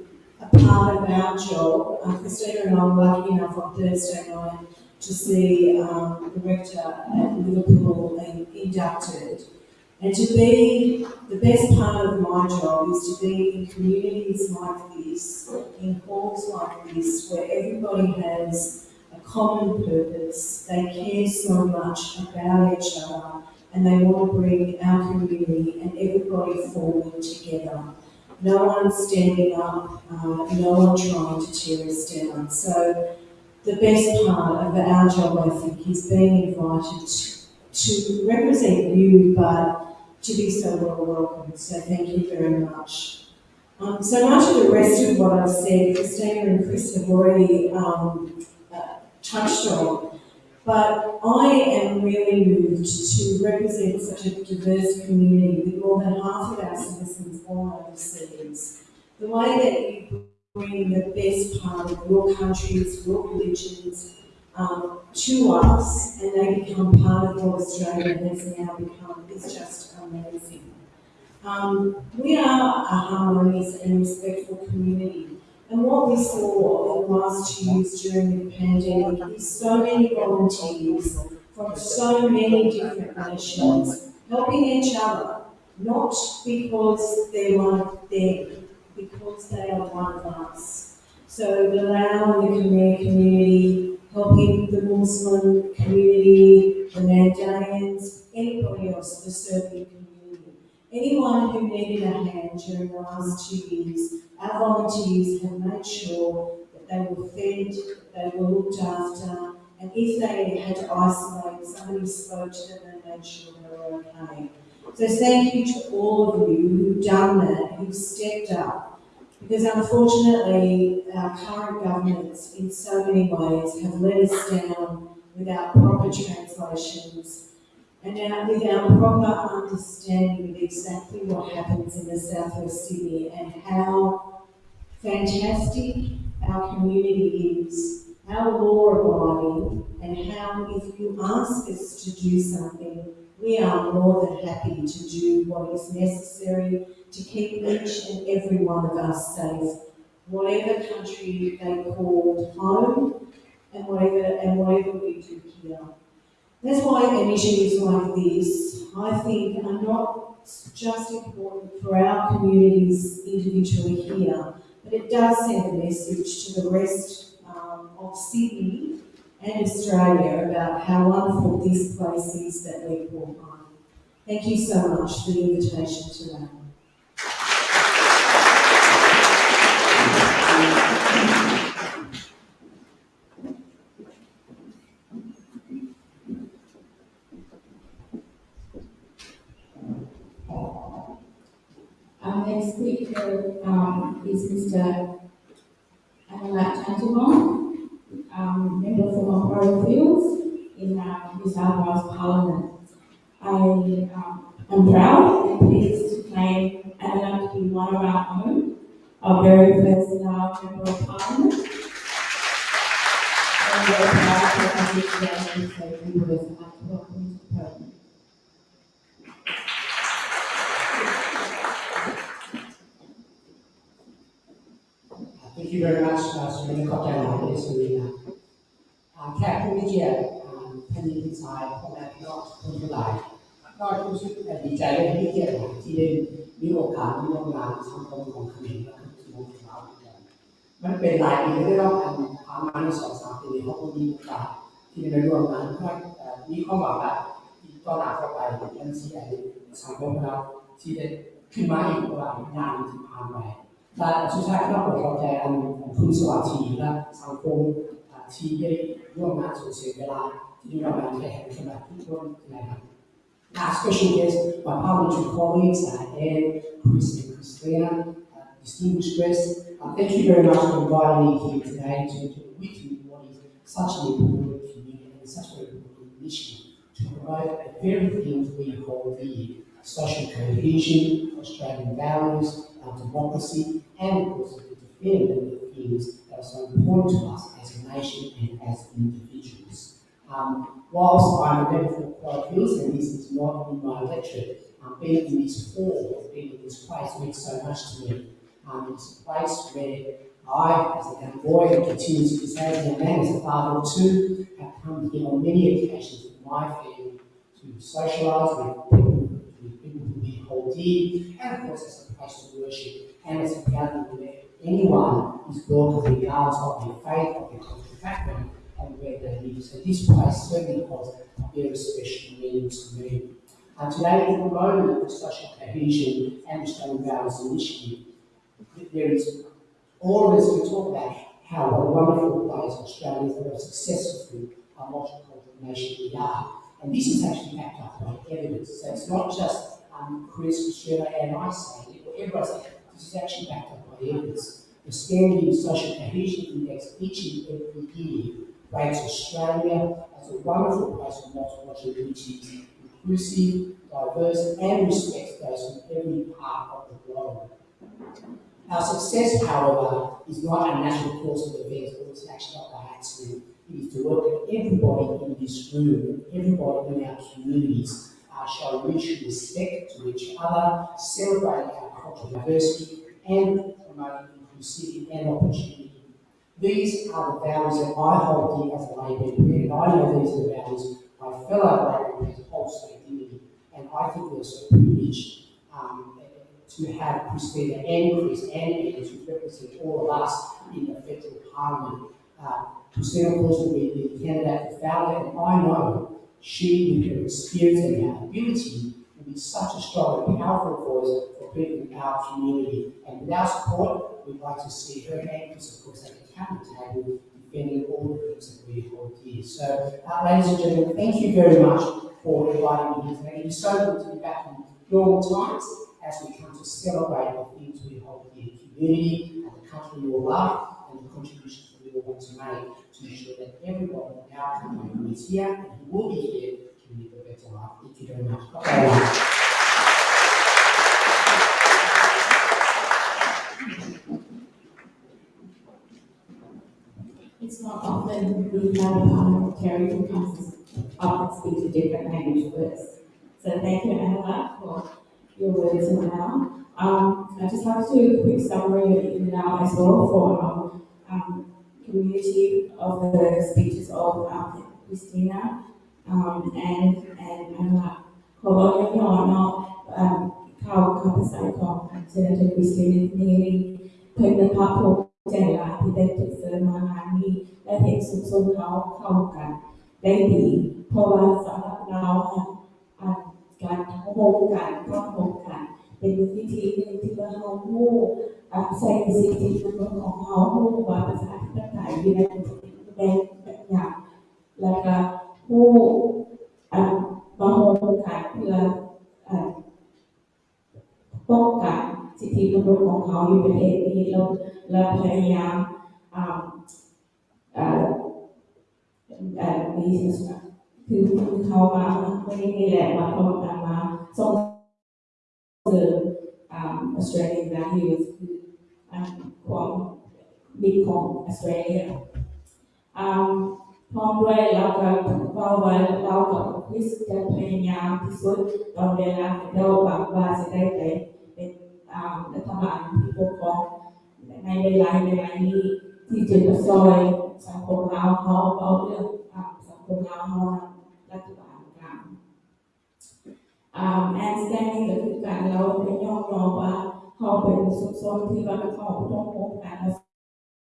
part of our job. Uh, Christina and I were lucky enough on Thursday night to see um, the rector at Liverpool being inducted. And to be, the best part of my job is to be in communities like this, in halls like this, where everybody has a common purpose, they care so much about each other, and they want to bring our community and everybody forward together. No one standing up, uh, no one trying to tear us down. So the best part of our job, I think, is being invited to represent you, but to be so well welcomed. So thank you very much. Um, so much of the rest of what I've said, Christina and Chris have already um, uh, touched on. But I am really moved to represent such a diverse community with more than half of our citizens born overseas. The way that you bring the best part of your countries, your religions, um, to us, and they become part of what Australia has now become, is just amazing. Um, we are a harmonious and respectful community. And what we saw in the last two years during the pandemic is so many volunteers from so many different nations helping each other, not because they're one of them, because they are one of us. So the Lao and the Khmer community, helping the Muslim community, the Mandaeans, anybody else, the Serbian community. Anyone who needed a hand during the last two years, our volunteers have made sure that they were fed, that they were looked after, and if they had to isolate, somebody spoke to them and made sure they were okay. So thank you to all of you who've done that, who've stepped up, because unfortunately our current governments in so many ways have let us down without proper translations and now with our proper understanding of exactly what happens in the southwest Sydney and how fantastic our community is, how law-abiding, and how if you ask us to do something, we are more than happy to do what is necessary to keep each and every one of us safe, whatever country they call home, and whatever and whatever we do here. That's why initiatives like this, I think, are not just important for our communities individually here, but it does send a message to the rest um, of Sydney and Australia about how wonderful this place is that we call home. Thank you so much for the invitation today. Our next speaker um, is Mr. Anoulack Chanthivong, um, member from Macquarie Fields in uh, New South Wales Parliament. I um, am proud and pleased to claim Anoulack to be one of our own, our very first uh, member of Parliament. And we're proud to have to. Thank you very much, uh, สุรินทร์ขอบใจหลายในสุรินทร์นะอ่าแขกผู้มีเกียรติอ่าแผ่นดินที่สายพ่อแม่พี่น้องคนทั้งหลายก็รู้สึกดีใจและมีเกียรติที่ได้มีโอกาสร่วมงานสังคมของเขมรและทุกคนของเรามันเป็นหลายปีที่ได้รับการพามาในสองสามปีเขาก็มีโอกาสที่ได้ร่วมงานเพื่อมีความหวังว่าอีกต่อหน้าต่อไปยังที่ไอ้สังคมเราที่ได้ขึ้นมาอีกกว่า งานที่ผ่านไป และสุดท้ายก็ขอขอบใจอันของคุณสวัสดีและสังคมอ่าที่ได้ร่วมงานส่งเสียเวลาที่ได้รับการแข่งขันทุกคนนะครับ Our special guests, my parliamentary colleagues, uh, Anne, Chris and Christina, uh, distinguished guests, uh, thank you very much for inviting me here today to, to witness what is such an important community and such an important initiative to promote the very things we hold dear, social cohesion, Australian values, our democracy, and course to defend the things that are so important to us as a nation and as individuals. Um, whilst I'm member for Quad Hills, and this is not in my lecture, um, being in this hall, being in this place means so much to me. Um, it's a place where I, as a young boy, and continue to so as a man, as a father of two, have come here on many occasions with my family to socialise with people, with people who we hold dear, and of course as a to worship, and as a gathering anyone is welcome regardless of their faith, of their cultural background, and where they live. So this place certainly holds a very special meaning to me. And today is the moment of social cohesion and Australian Values Initiative. There is all of us can talk about how a wonderful place Australia is, a successful uh, multicultural nation we are. And this is actually backed up by evidence. So it's not just um, Chris, Australia, and I saying it. This is actually backed up by evidence. The Scanlon Social Cohesion Index each and every year rates Australia as a wonderful place for which is inclusive, diverse, and respects those from every part of the globe. Our success, however, is not a natural course of events, or it's actually not by accident. It is to work that everybody in this room, everybody in our communities, uh, show mutual respect to each other, celebrate our diversity, and promoting inclusivity and opportunity. These are the values that I hold dear as a member, and I know these are the values my fellow lay members also dear, and I think we're so privileged um, to have Christina and Chris and Anne to represent all of us in the federal parliament. Uh, Christina, of course, will be the candidate for Fowler, and I know she, with her experience and her ability, will be such a strong and powerful voice in our community. And with our support, we'd like to see her and Chris, of course, at the cabinet table defending all the things that we hold dear. So, uh, ladies and gentlemen, thank you very much for inviting me here today. It is so good to be back in normal times as we come to celebrate the things we hold dear, the community and the country we all love, and the contributions that we all want to make to ensure that everyone in our who is here and will be here can live a better life. Thank you very much. Okay. It's not often we have parliamentarians who comes up and speaks a different language words. So thank you, Anna, for your words now. Um, I just have to do a quick summary now as well for our um, community of the speeches of um, Christina um, and, and Anna. Kolonya Yono, Kau Kapasai Kong, Senator Christina Keneally, Pegna Papo, ใจหลายที่ได้จุดเสริมมางานนี้และเห็นสุขสมเขาเข้ากัน ได้ดีเพราะว่าสำหรับเราอะการทักงโคงการทักบโคงการเป็นวิธีหนึ่งที่เราเราหูใส่สิ่งที่มันของเราหูดว่าภาษาที่ต่างๆอยู่ในแดงแบบอย่างแล้วก็ผู้มาโฮมขายเพื่อป้องกัน สิทธิมนุษย์ของเขาอยู่ประเทศนี้เราเราพยายามอ่าอ่าอ่ามีคือเขามาไม่ได้แหละมาพร้อมกันมาส่งเสริมอ่า Australian values คือความดีของ Australia อ่าพร้อมด้วยเราก็เราไว้เรากับคริสจะพยายามที่สุดตอนเวลาเราแบบว่าจะได้ไป รัฐบาลที่ปกครองในเวลาเวลานี้ที่จะมาซอยสังคมเราเขาเอาเรื่องสังคมเราเขารัฐบาลกลางอ่าแอนสแตนนี่ก็คือการเราเป็นย่อมรอว่าเขาเป็นสุขสนที่ว่าเขาต้องพบกันแล้ว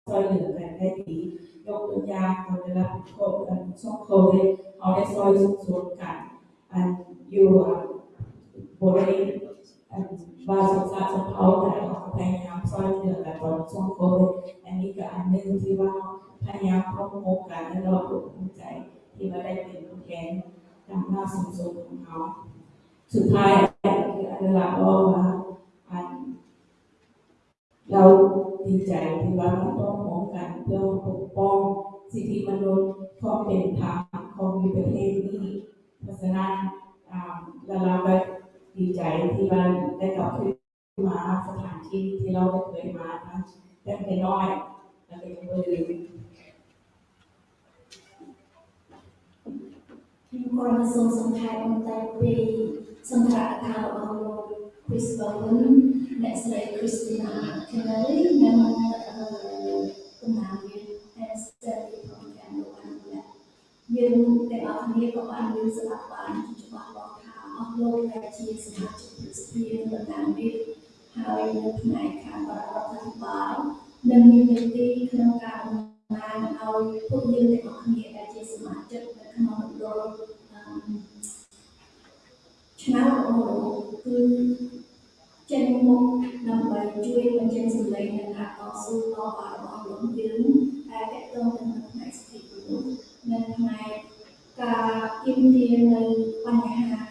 ซอยเหลือกันได้ดียกตัวอย่างตอนเวลาโควิดช่วงโควิดเขาได้ซอยสุขสนกันอันอยู่บริเวณ อันบาสุขสันต์เขาแต่เขาพยายามซอยเหลือกันตอนช่วงโควิดอันนี้ก็อันหนึ่งที่ว่าพยายามพบพบกันและเราภูมิใจ ที่ว่าได้เป็นผู้แทนนำหน้าสูงสุดของเขาสุดท้ายคืออันหลักว่าว่าอันเราดีใจที่ว่าเราต้องพร้อมกันเพื่อปกป้องสิทธิมนุษย์ความเป็นธรรมของประเทศนี้เพราะฉะนั้นาแล้วเราก็ ดีใจที่บ้านได้กลับขึ้นมาสถานที่ที่เราเคยมาได้ไปน้อยและเป็นเพื่อนมีความประสงค์สำคัญในปีสำหรับทางองค์คริสต์บุญและสายคริสตินาเคยนำตำนานแต่สายของการดูแลยังแต่เอาเนี้ก็อันยืนสลับบ้าน អស់លោកដែលជាសមាជិកប្រសិទ្ធភាពតំណាងរាស្ត្រហើយនៅផ្នែកខាងបរិបទអភិបាលនិងមាននីតិក្នុងការដំណើរឲ្យពួកយើងទាំងអស់គ្នាដែលជាសមាជិកនៅក្នុងមណ្ឌលអឺឆ្នោតរបស់លោកគឺចេញមុខដើម្បីជួយបញ្ចេញសម្លេងនៃការតស៊ូតវ៉ារបស់លោកយើងដែលតកតងទៅនឹងផ្នែកសិទ្ធិមនុស្សនិងផ្នែកការទាមទារនៅបញ្ហា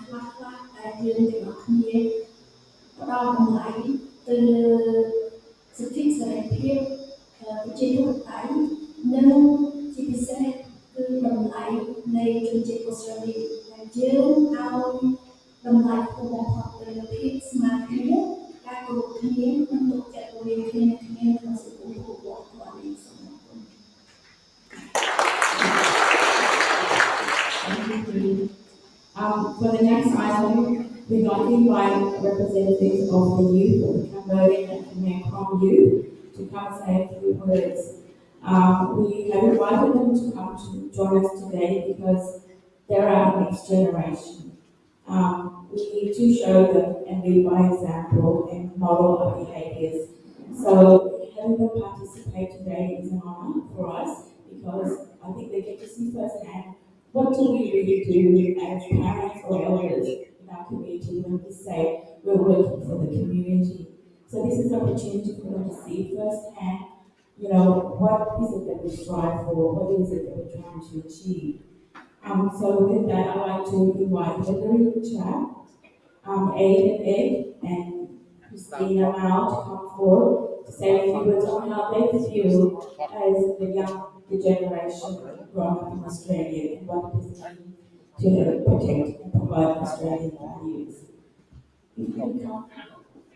dương thì nó không nhiên đó cũng lại từ sự thiết sẽ thiết cái chế độ tái nâng chỉ bị sẽ từ đồng lại này từ chế độ sở đi là dương ao đồng lại của một hoặc từ thiết mà thiết các cuộc thiết nâng tục chạy của mình khi nâng thiết sự ủng hộ của quản lý sống Um, for the next item, we'd like to invite representatives of the youth, of the Cambodian and Khmer Krom youth, to come and say a few words. Um, we have invited them to come to join us today because they're our next generation. Um, we need to show them and lead by example and model our behaviours. So having them participate today is an honour for us because I think they get to see firsthand what do we really do as parents or elders in our community when we say we're working for the community? So this is an opportunity for them to see firsthand, you know, what is it that we strive for, what is it that we're trying to achieve. Um, so with that, I'd like to invite Hillary Chat, um, Aiden Egg, and Christina Mao to come forward to say a few words on how they feel as the young the generation growing up in Australia and what it is to protect and promote Australian values.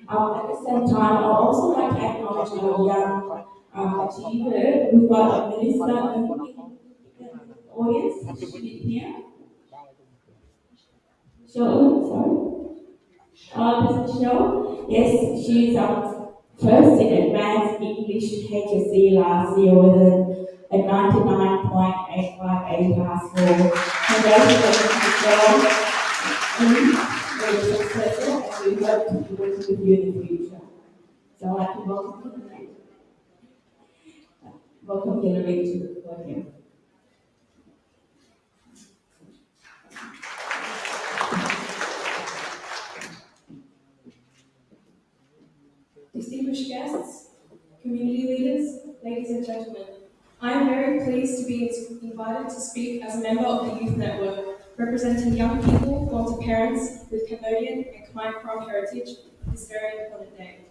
Um, at the same time, I'd also like to acknowledge our young um, achiever. We've got a minister in the audience, She here. Show, sorry. Uh, Mrs. Show, yes, she's um, first in advanced English HSC last year with a, a 99.858 pass score. Congratulations, Michelle. Successful, and we hope to be with you in the future. So I'd like to welcome you. Welcome Hillary to the podium. Distinguished guests, community leaders, ladies and gentlemen, I am very pleased to be invited to speak as a member of the Youth Network, representing young people born to parents with Cambodian and Khmer Krom heritage this very important day.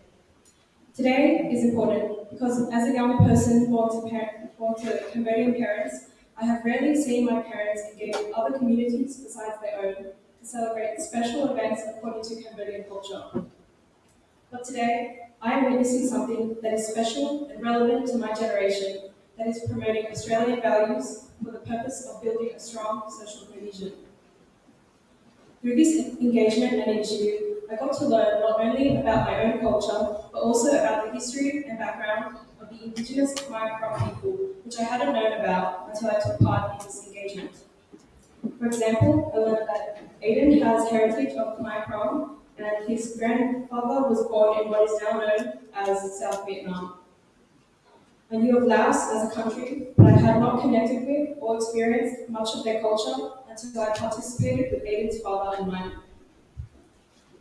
Today is important because as a young person born to, born to Cambodian parents, I have rarely seen my parents engage with other communities besides their own to celebrate special events according to Cambodian culture. But today, I am witnessing something that is special and relevant to my generation that is promoting Australian values for the purpose of building a strong social cohesion. Through this engagement and initiative, I got to learn not only about my own culture, but also about the history and background of the Indigenous Khmer Krom people, which I hadn't known about until I took part in this engagement. For example, I learned that Aiden has heritage of Khmer Krom, and his grandfather was born in what is now known as South Vietnam. I knew of Laos as a country, but I had not connected with or experienced much of their culture until I participated with Aiden's father and mine.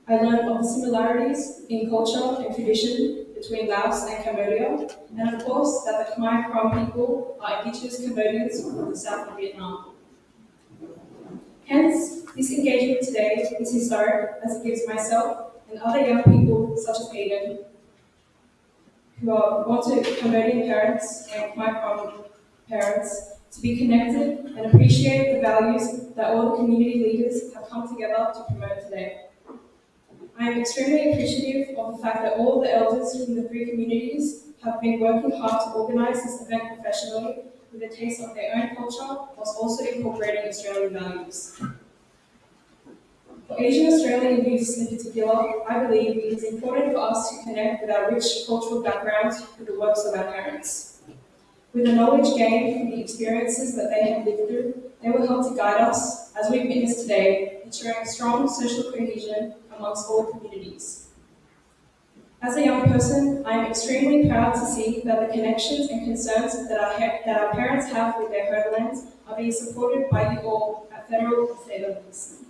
I learned of the similarities in culture and tradition between Laos and Cambodia, and of course that the Khmer Krom people are indigenous Cambodians from the south of Vietnam. Hence, this engagement today is historic as it gives myself and other young people such as Aiden, are born to Cambodian parents and Khmer Krom parents, to be connected and appreciate the values that all the community leaders have come together to promote today. I am extremely appreciative of the fact that all the elders from the three communities have been working hard to organise this event professionally with a taste of their own culture whilst also incorporating Australian values. Asian Australian youths in particular, I believe it is important for us to connect with our rich cultural backgrounds through the works of our parents. With the knowledge gained from the experiences that they have lived through, they will help to guide us, as we've witnessed today, ensuring strong social cohesion amongst all communities. As a young person, I am extremely proud to see that the connections and concerns that our, that our parents have with their homelands are being supported by you all at federal and state levels.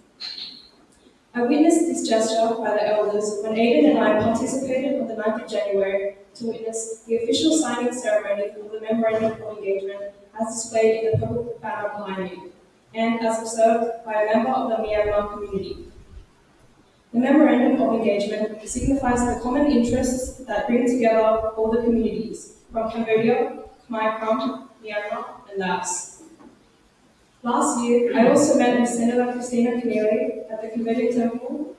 I witnessed this gesture by the elders when Aidan and I participated on the 9th of January to witness the official signing ceremony of the Memorandum of Engagement as displayed in the purple banner behind me, and as observed by a member of the Myanmar community. The Memorandum of Engagement signifies the common interests that bring together all the communities from Cambodia, Khmer Krom, Myanmar, and Laos. Last year, I also met with Senator Christina Keneally at the Cambodian Temple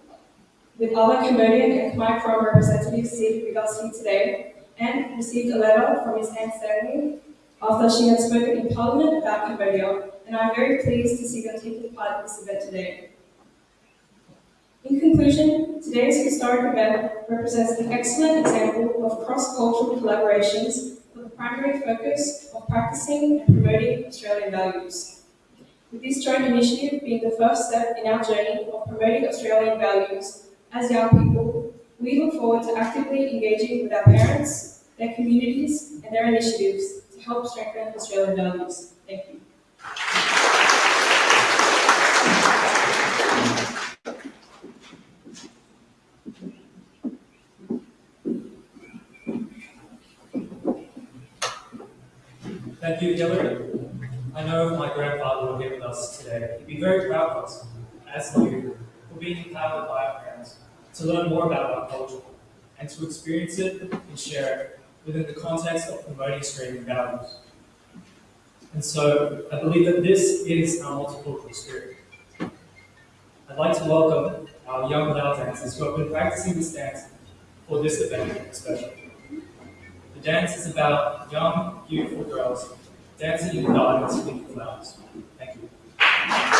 with other Cambodian and Khmer Krom with us here today and received a letter from Ms. Anne Stanley after she had spoken in Parliament about Cambodia, and I'm very pleased to see them taking part in this event today. In conclusion, today's historic event represents an excellent example of cross-cultural collaborations with the primary focus of practicing and promoting Australian values. With this joint initiative being the first step in our journey of promoting Australian values, as young people, we look forward to actively engaging with our parents, their communities, and their initiatives to help strengthen Australian values. Thank you. Thank you, Hillary. I know my grandfather were here with us today, he'd be very proud of us, as you, for being empowered by our parents to learn more about our culture and to experience it and share it within the context of promoting Australian values. And so I believe that this is our multicultural spirit. I'd like to welcome our young Lao dancers who have been practicing this dance for this event especially. The dance is about young, beautiful girls dancing in flowers. Thank you.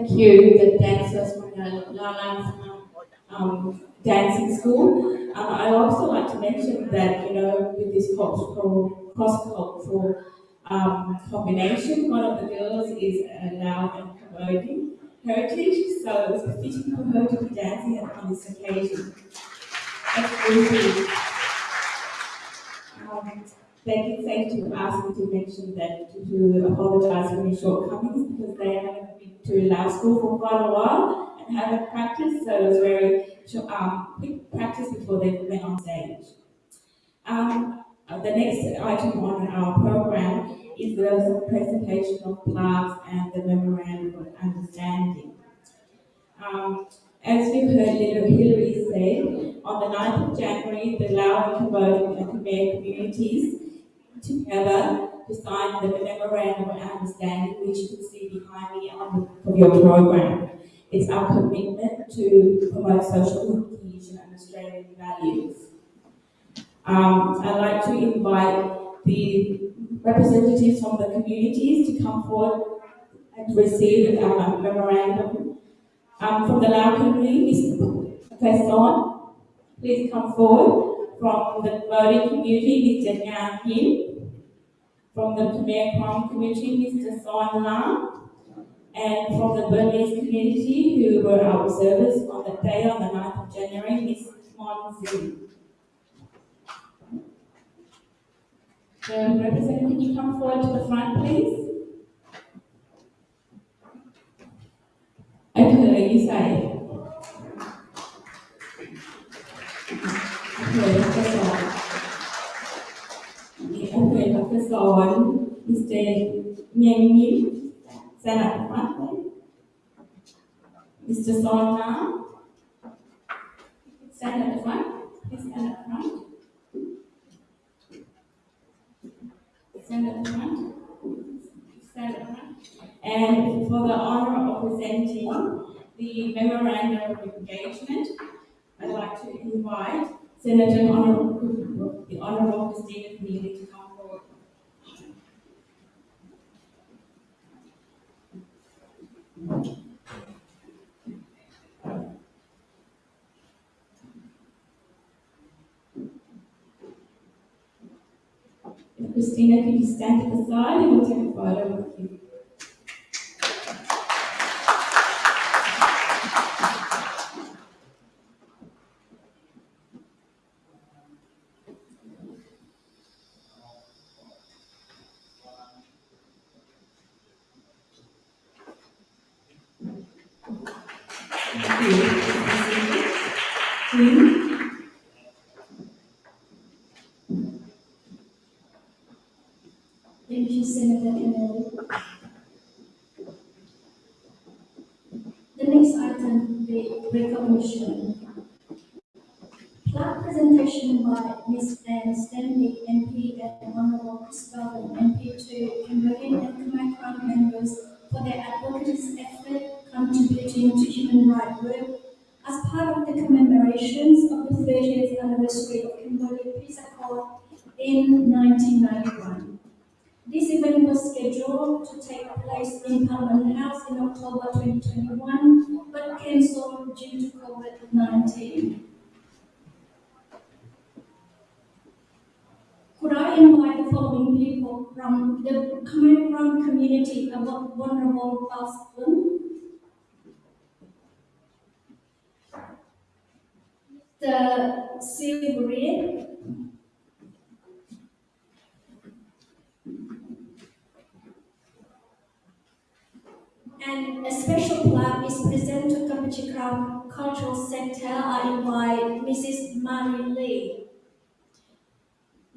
Thank you, the dancers from the Lala um, dancing school. Um, I'd also like to mention that, you know, with this cultural, cross-cultural um, combination, one of the girls is a Lao and Cambodian heritage, so it was fitting for her to be dancing on this occasion. Absolutely. Um, they did say to ask me to mention that to, to apologise for any shortcomings because they haven't been to Lao school for quite a while and haven't practiced, so it was very um, quick practice before they went on stage. Um, uh, the next item on our program is the presentation of plaques and the memorandum of understanding. Um, as you heard Little Hillary say, on the 9th of January, the Lao and Cambodian and communities together to sign the memorandum of understanding, which you can see behind me on the, your program. It's our commitment to promote social cohesion and Australian values. Um, I'd like to invite the representatives from the communities to come forward and receive our memorandum. Um, from the Lao community, Mr. Quezon, please come forward. From the Bodhi community, Mr. Ngan Kim. From the Khmer Krom community, Mr. Son Lam. And from the Burmese community, who were our observers on that day, on the 9th of January, Ms. Mon Zin. The representative, can you come forward to the front, please? Okay, you say. Okay, that's all. Okay, Dr. Son, Mr. Yang Yin, stand at the front, please. Mr. Son Nam, stand at the front, please stand at the front. Stand at the front. Stand at the front. And for the honor of presenting the memorandum of engagement, I'd like to invite Senator Honorable, the Honorable Christina Keneally to come Christina, can you stand to the side and we'll take a photo with you. Peace Accord in 1991. This event was scheduled to take place in Parliament House in October 2021, but cancelled due to COVID-19. Could I invite the following people from the Khmer community about vulnerable husband? The Silvery, And a special plaque is presented to Kampuchea Krom Cultural Center. Invite Mrs. Mary Lee.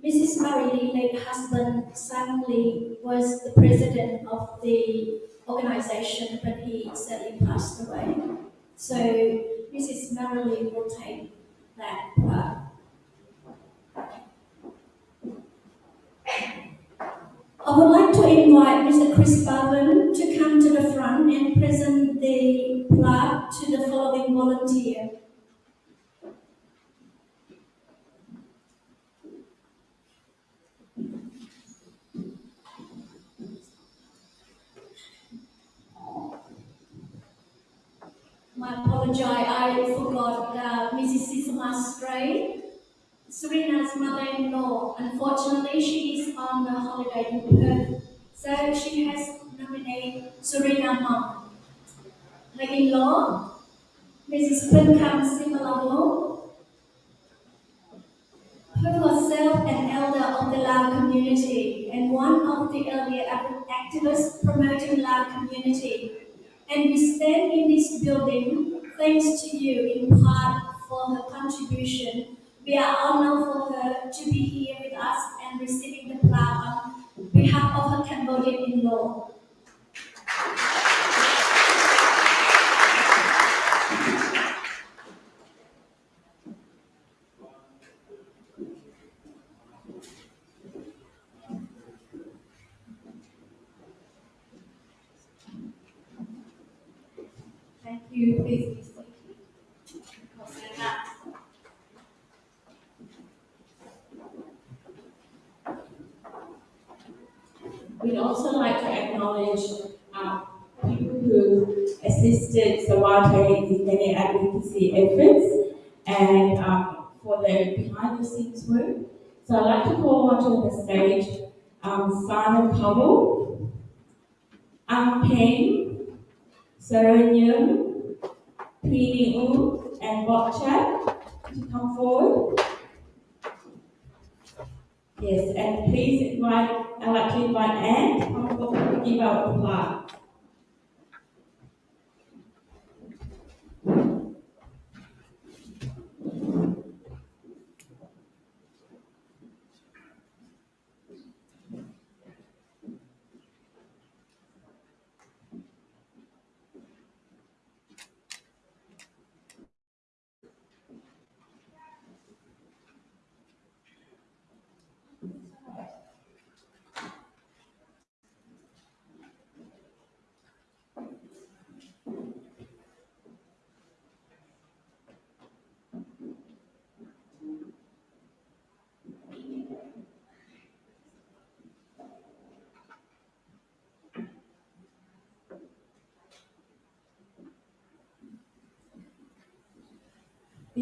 Mrs. Mary Lee, late husband Sam Lee, was the president of the organization, but he sadly passed away. So Mrs. Mary Lee will take that plaque. I would like to invite Mr. Chris Bowen to come to the front and present the plaque to the following volunteer. My apology, I forgot uh, Mrs. Sisama Stray. Serena's mother-in-law. Unfortunately, she is on a holiday in Perth, so she has nominated Serena mom. Her in-law, Mrs. Pinkam Simalalo, who herself an elder of the Lao community and one of the earlier activists promoting Lao community. And we stand in this building thanks to you in part for her contribution we are honored for her to be here with us and receiving the plaque on behalf of her Cambodian in-law. Thank you, please be seated. We'd also like um, people who assisted Sawate in many advocacy efforts and um, for their behind the scenes work. So I'd like to call onto the stage um, Simon Powell, Ang Peng, Serenium, Pini and Bob Chat to come forward. Yes, and please invite, I'd like to invite Anne to come forward to give out the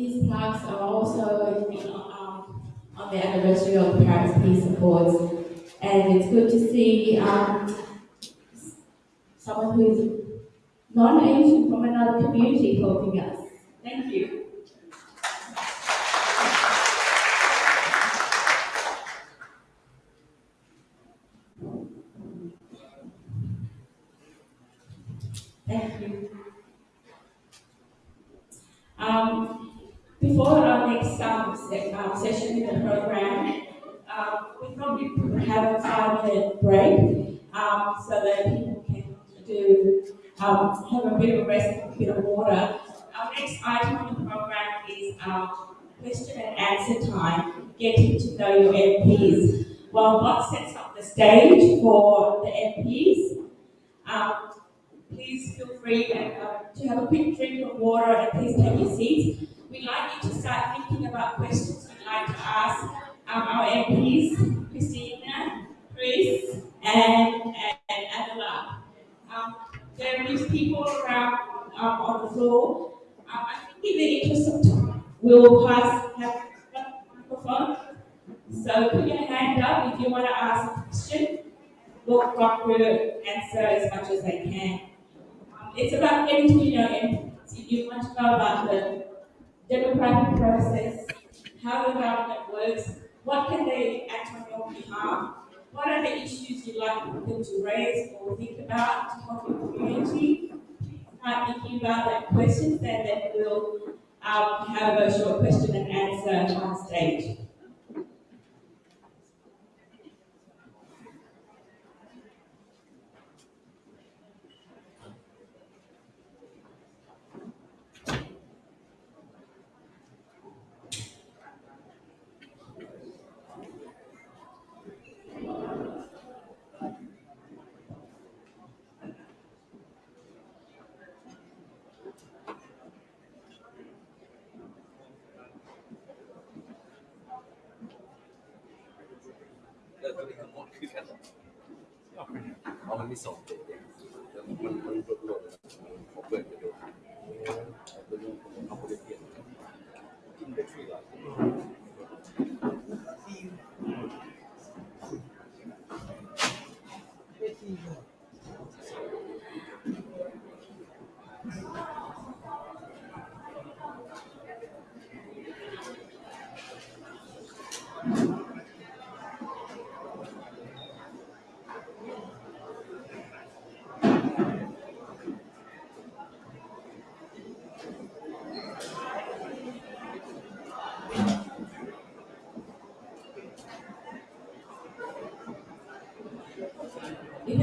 These plaques are also um, on the anniversary of the Paris Peace Accords, and it's good to see um, someone who is non-Asian from another community helping us. Thank you. Before our next um, se- session in the program, um, we probably have a five-minute break um, so that people can do um, have a bit of a rest and a bit of water. Our next item on the program is um, question and answer time, getting to know your MPs. While Bob sets up the stage for the MPs, um, please feel free and, uh, to have a quick drink of water and please take your seats. We'd like you to start thinking about questions you'd like to ask um, our MPs, Christina, Chris, and, and. Um, there is people around um, on the floor. Um, I think in the interest of time, we'll pass, have a microphone. So put your hand up if you want to ask a question. We'll try to answer as much as I can. Um, it's about getting to know MPs. If you want to know about the democratic process, how the government works, what can they act on your behalf, what are the issues you'd like them to raise or think about to help your community. Start thinking about that question, then we'll um, have a short question and answer on stage.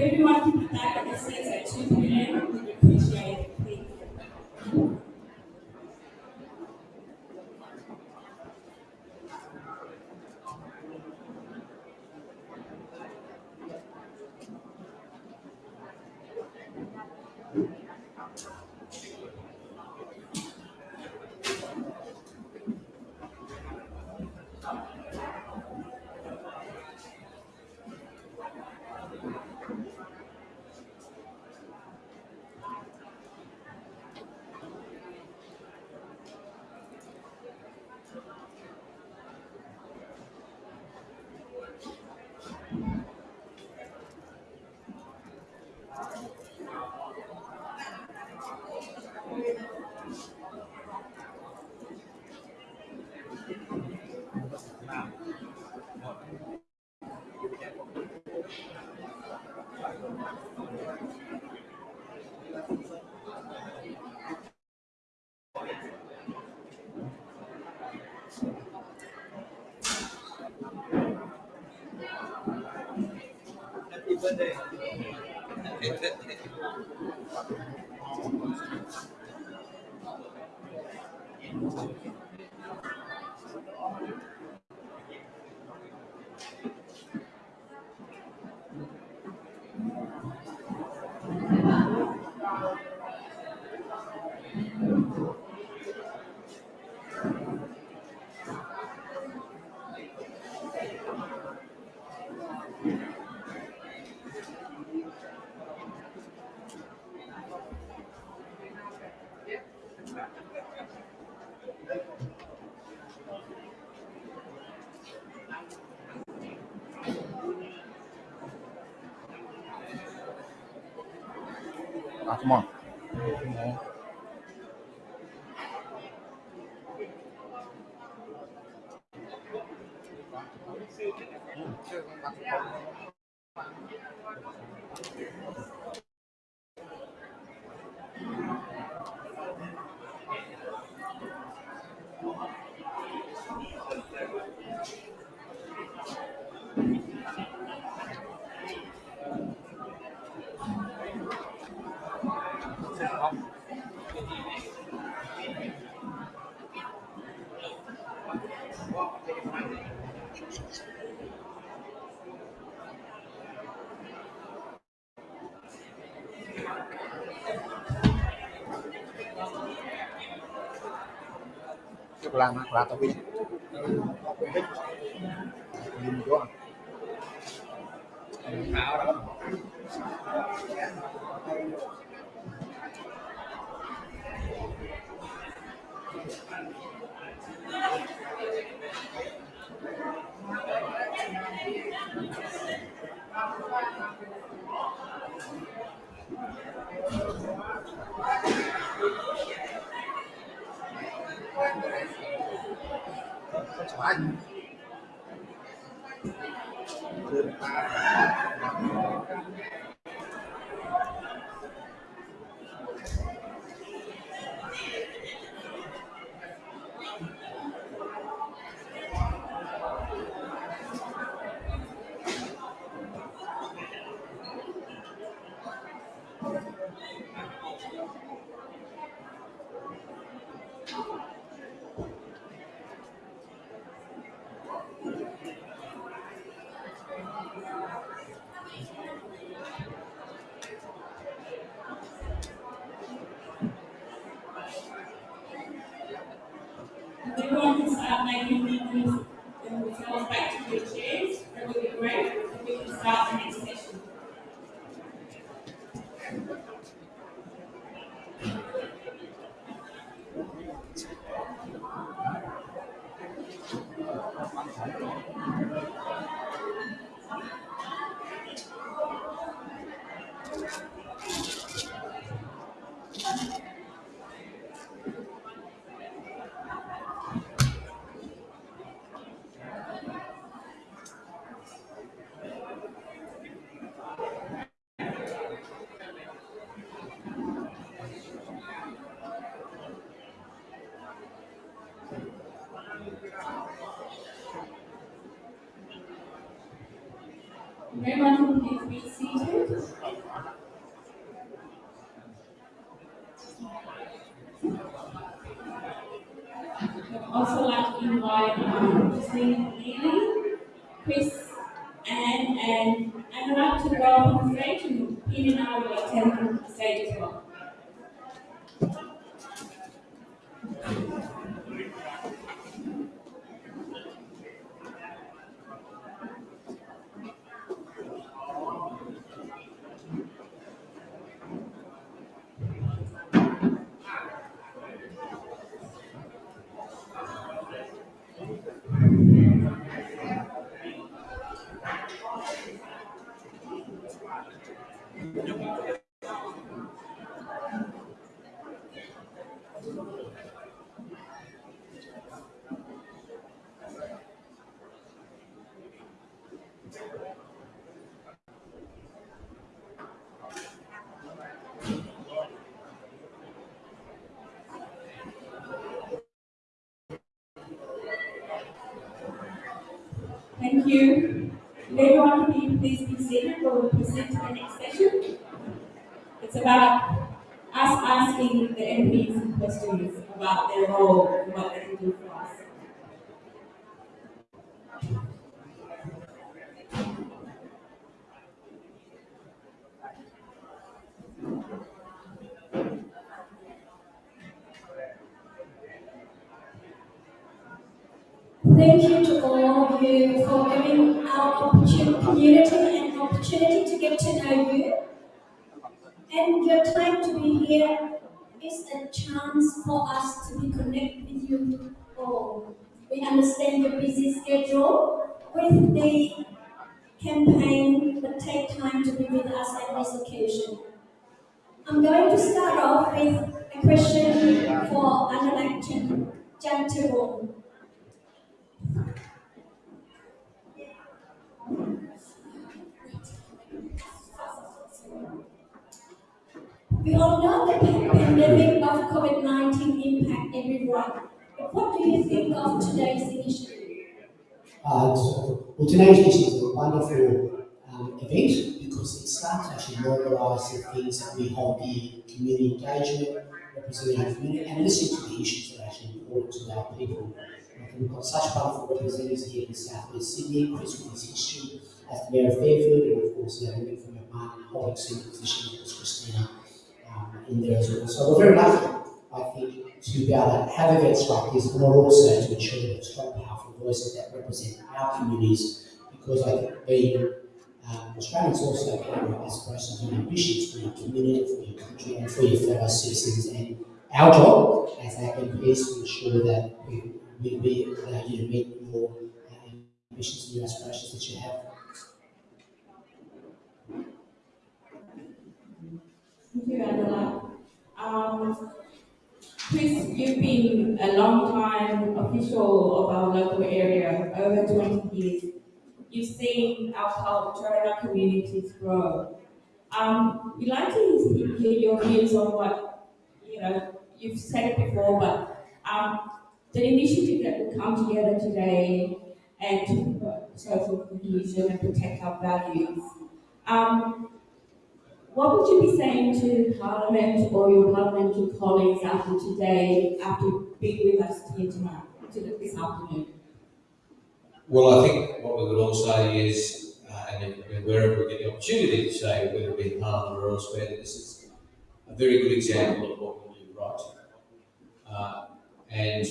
If everyone can be back at their seats at today. Atman. cukup lama kurang lebih ini doang Thank you. you. Everyone, can you please be seated while we proceed to the next session? It's about us asking things that we hold the community engagement, representing our community, and listening to the issues that are actually important to our people. And we've got such powerful representatives here in South West Sydney, Chris with his history as the Mayor of Fairfield, and of course, the other from your partner holding senior position as Christina um, in there as well. So we're very lucky, I think, to be able to have events like this, but also to ensure that strong, powerful voices that represent our communities, because I think being um, Australians also carry aspirations and ambitions for your community, for your country, and for your fellow citizens. And our job as AMPs is to ensure that we will be allow you to meet your uh, ambitions and your aspirations that you have. Thank you, Angela. Um, Chris, you've been a long time official of our local area, over 20 years. You've seen our culture and our communities grow. Um, we'd like to hear your views on what, you know, you've said it before, but um, the initiative that will come together today and to promote social cohesion and protect our values. Um, what would you be saying to Parliament or your parliamentary colleagues after today, after being with us here tonight, to this afternoon? Well, I think what we would all say is, uh, and wherever we get the opportunity to say, whether it be Parliament or elsewhere, this is a very good example of what we do right. Uh, and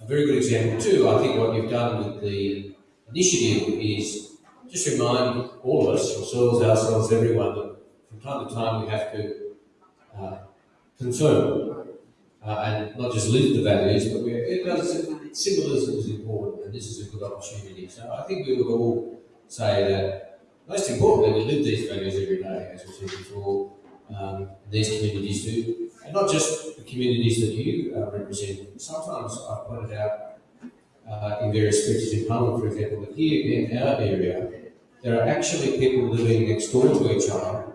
a very good example too, I think what you've done with the initiative is just remind all of us, yourselves, ourselves, everyone, that from time to time we have to uh, confirm uh, and not just live the values, but we, it does, symbolism is important, this is a good opportunity. So I think we would all say that most importantly, we live these values every day, as we said before. Um, these communities do, and not just the communities that you uh, represent. Sometimes I've pointed out uh, in various speeches in Parliament, for example, that here in our area, there are actually people living next door to each other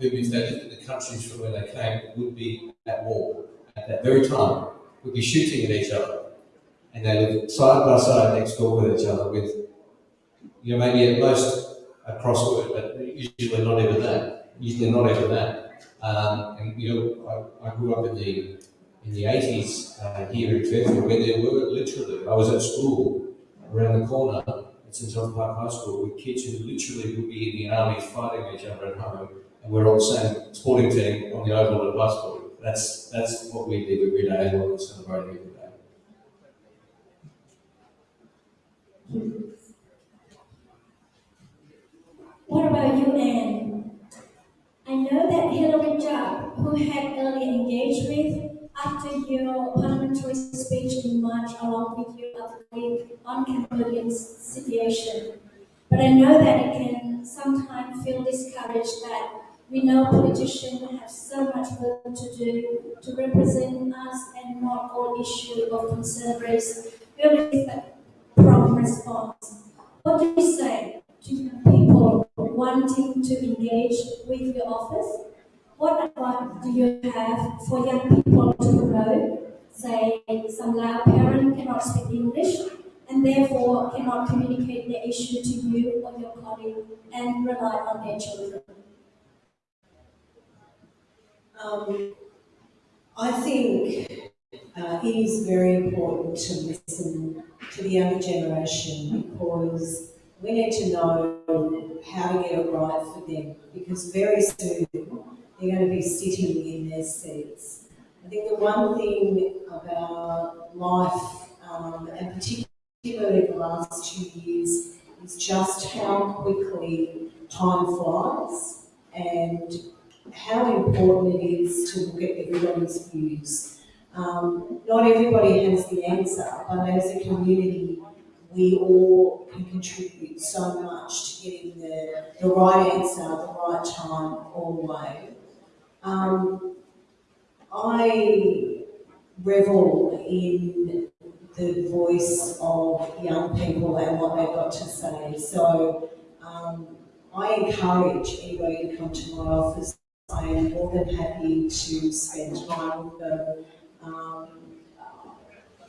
who, if they lived in the countries from where they came, would be at war at that very time, would be shooting at each other. And they live side by side next door with each other with, you know, maybe at most a crossword, but usually not even that. Usually not even that. Um, and, you know, I, I grew up in the in the 80s uh, here in Fairfield where there were literally, I was at school around the corner at St John's Park High School with kids who literally would be in the army fighting each other at home and we're all the same sporting team on the oval at basketball. That's that's what we did every day what we're celebrating What about you, Anne? I know that Hillary Judd, who had earlier engaged with after your parliamentary speech in March along with your other colleague on Cambodia's situation. But I know that it can sometimes feel discouraged that we know politicians have so much work to do to represent us and not all issues of concern receive prompt response. What do you say to people wanting to engage with your office? What advice do you have for young people to promote? Say, some Lao parent cannot speak English and therefore cannot communicate their issue to you or your colleague and rely on their children. Um, I think uh, it is very important to listen to the younger generation because we need to know how to get it right for them because very soon they're going to be sitting in their seats. I think the one thing about life, um, and particularly the last two years, is just how quickly time flies and how important it is to look at everyone's views. Um, not everybody has the answer, but as a community, we all can contribute so much to getting the, the right answer at the right time, all the way. Um, I revel in the voice of young people and what they've got to say. So um, I encourage anybody to come to my office. I am more than happy to spend time with them. Um,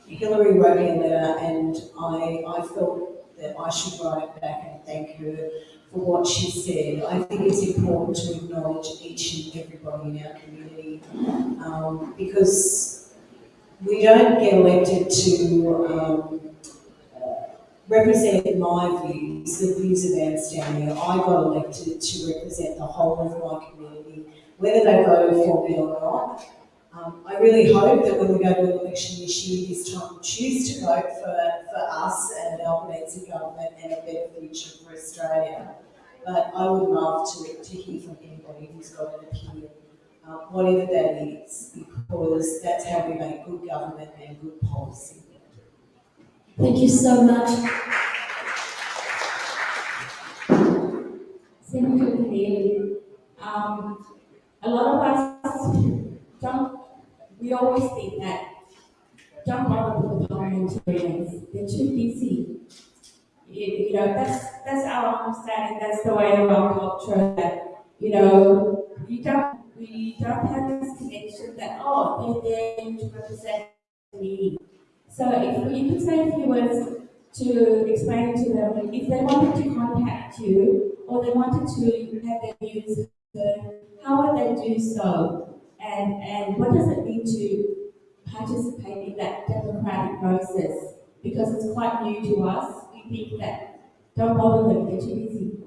Hillary wrote me a letter and I, I felt that I should write back and thank her for what she said. I think it's important to acknowledge each and everybody in our community um, because we don't get elected to um, represent my views, the views of Stanley. I got elected to represent the whole of my community, whether they voted for me or not. Um, I really hope that when we go to an election this year, this time we choose to vote for, for us and an Albanese government and a better future for Australia. But I would love to, to hear from anybody who's got an opinion, uh, whatever that is, because that's how we make good government and good policy. Thank you so much. Senator Keneally, um, a lot of us don't, we always think that with the parliamentarians, they're too busy. You, you know, that's, that's our understanding, that's the way of our culture, that, you know, we don't, we don't have this connection that, oh, they're there to represent me. So if you could say a few words to explain to them, if they wanted to contact you, or they wanted to have their views heard, how would they do so? And, and what does it mean to participate in that democratic process? Because it's quite new to us. We think that don't bother them, they're too busy.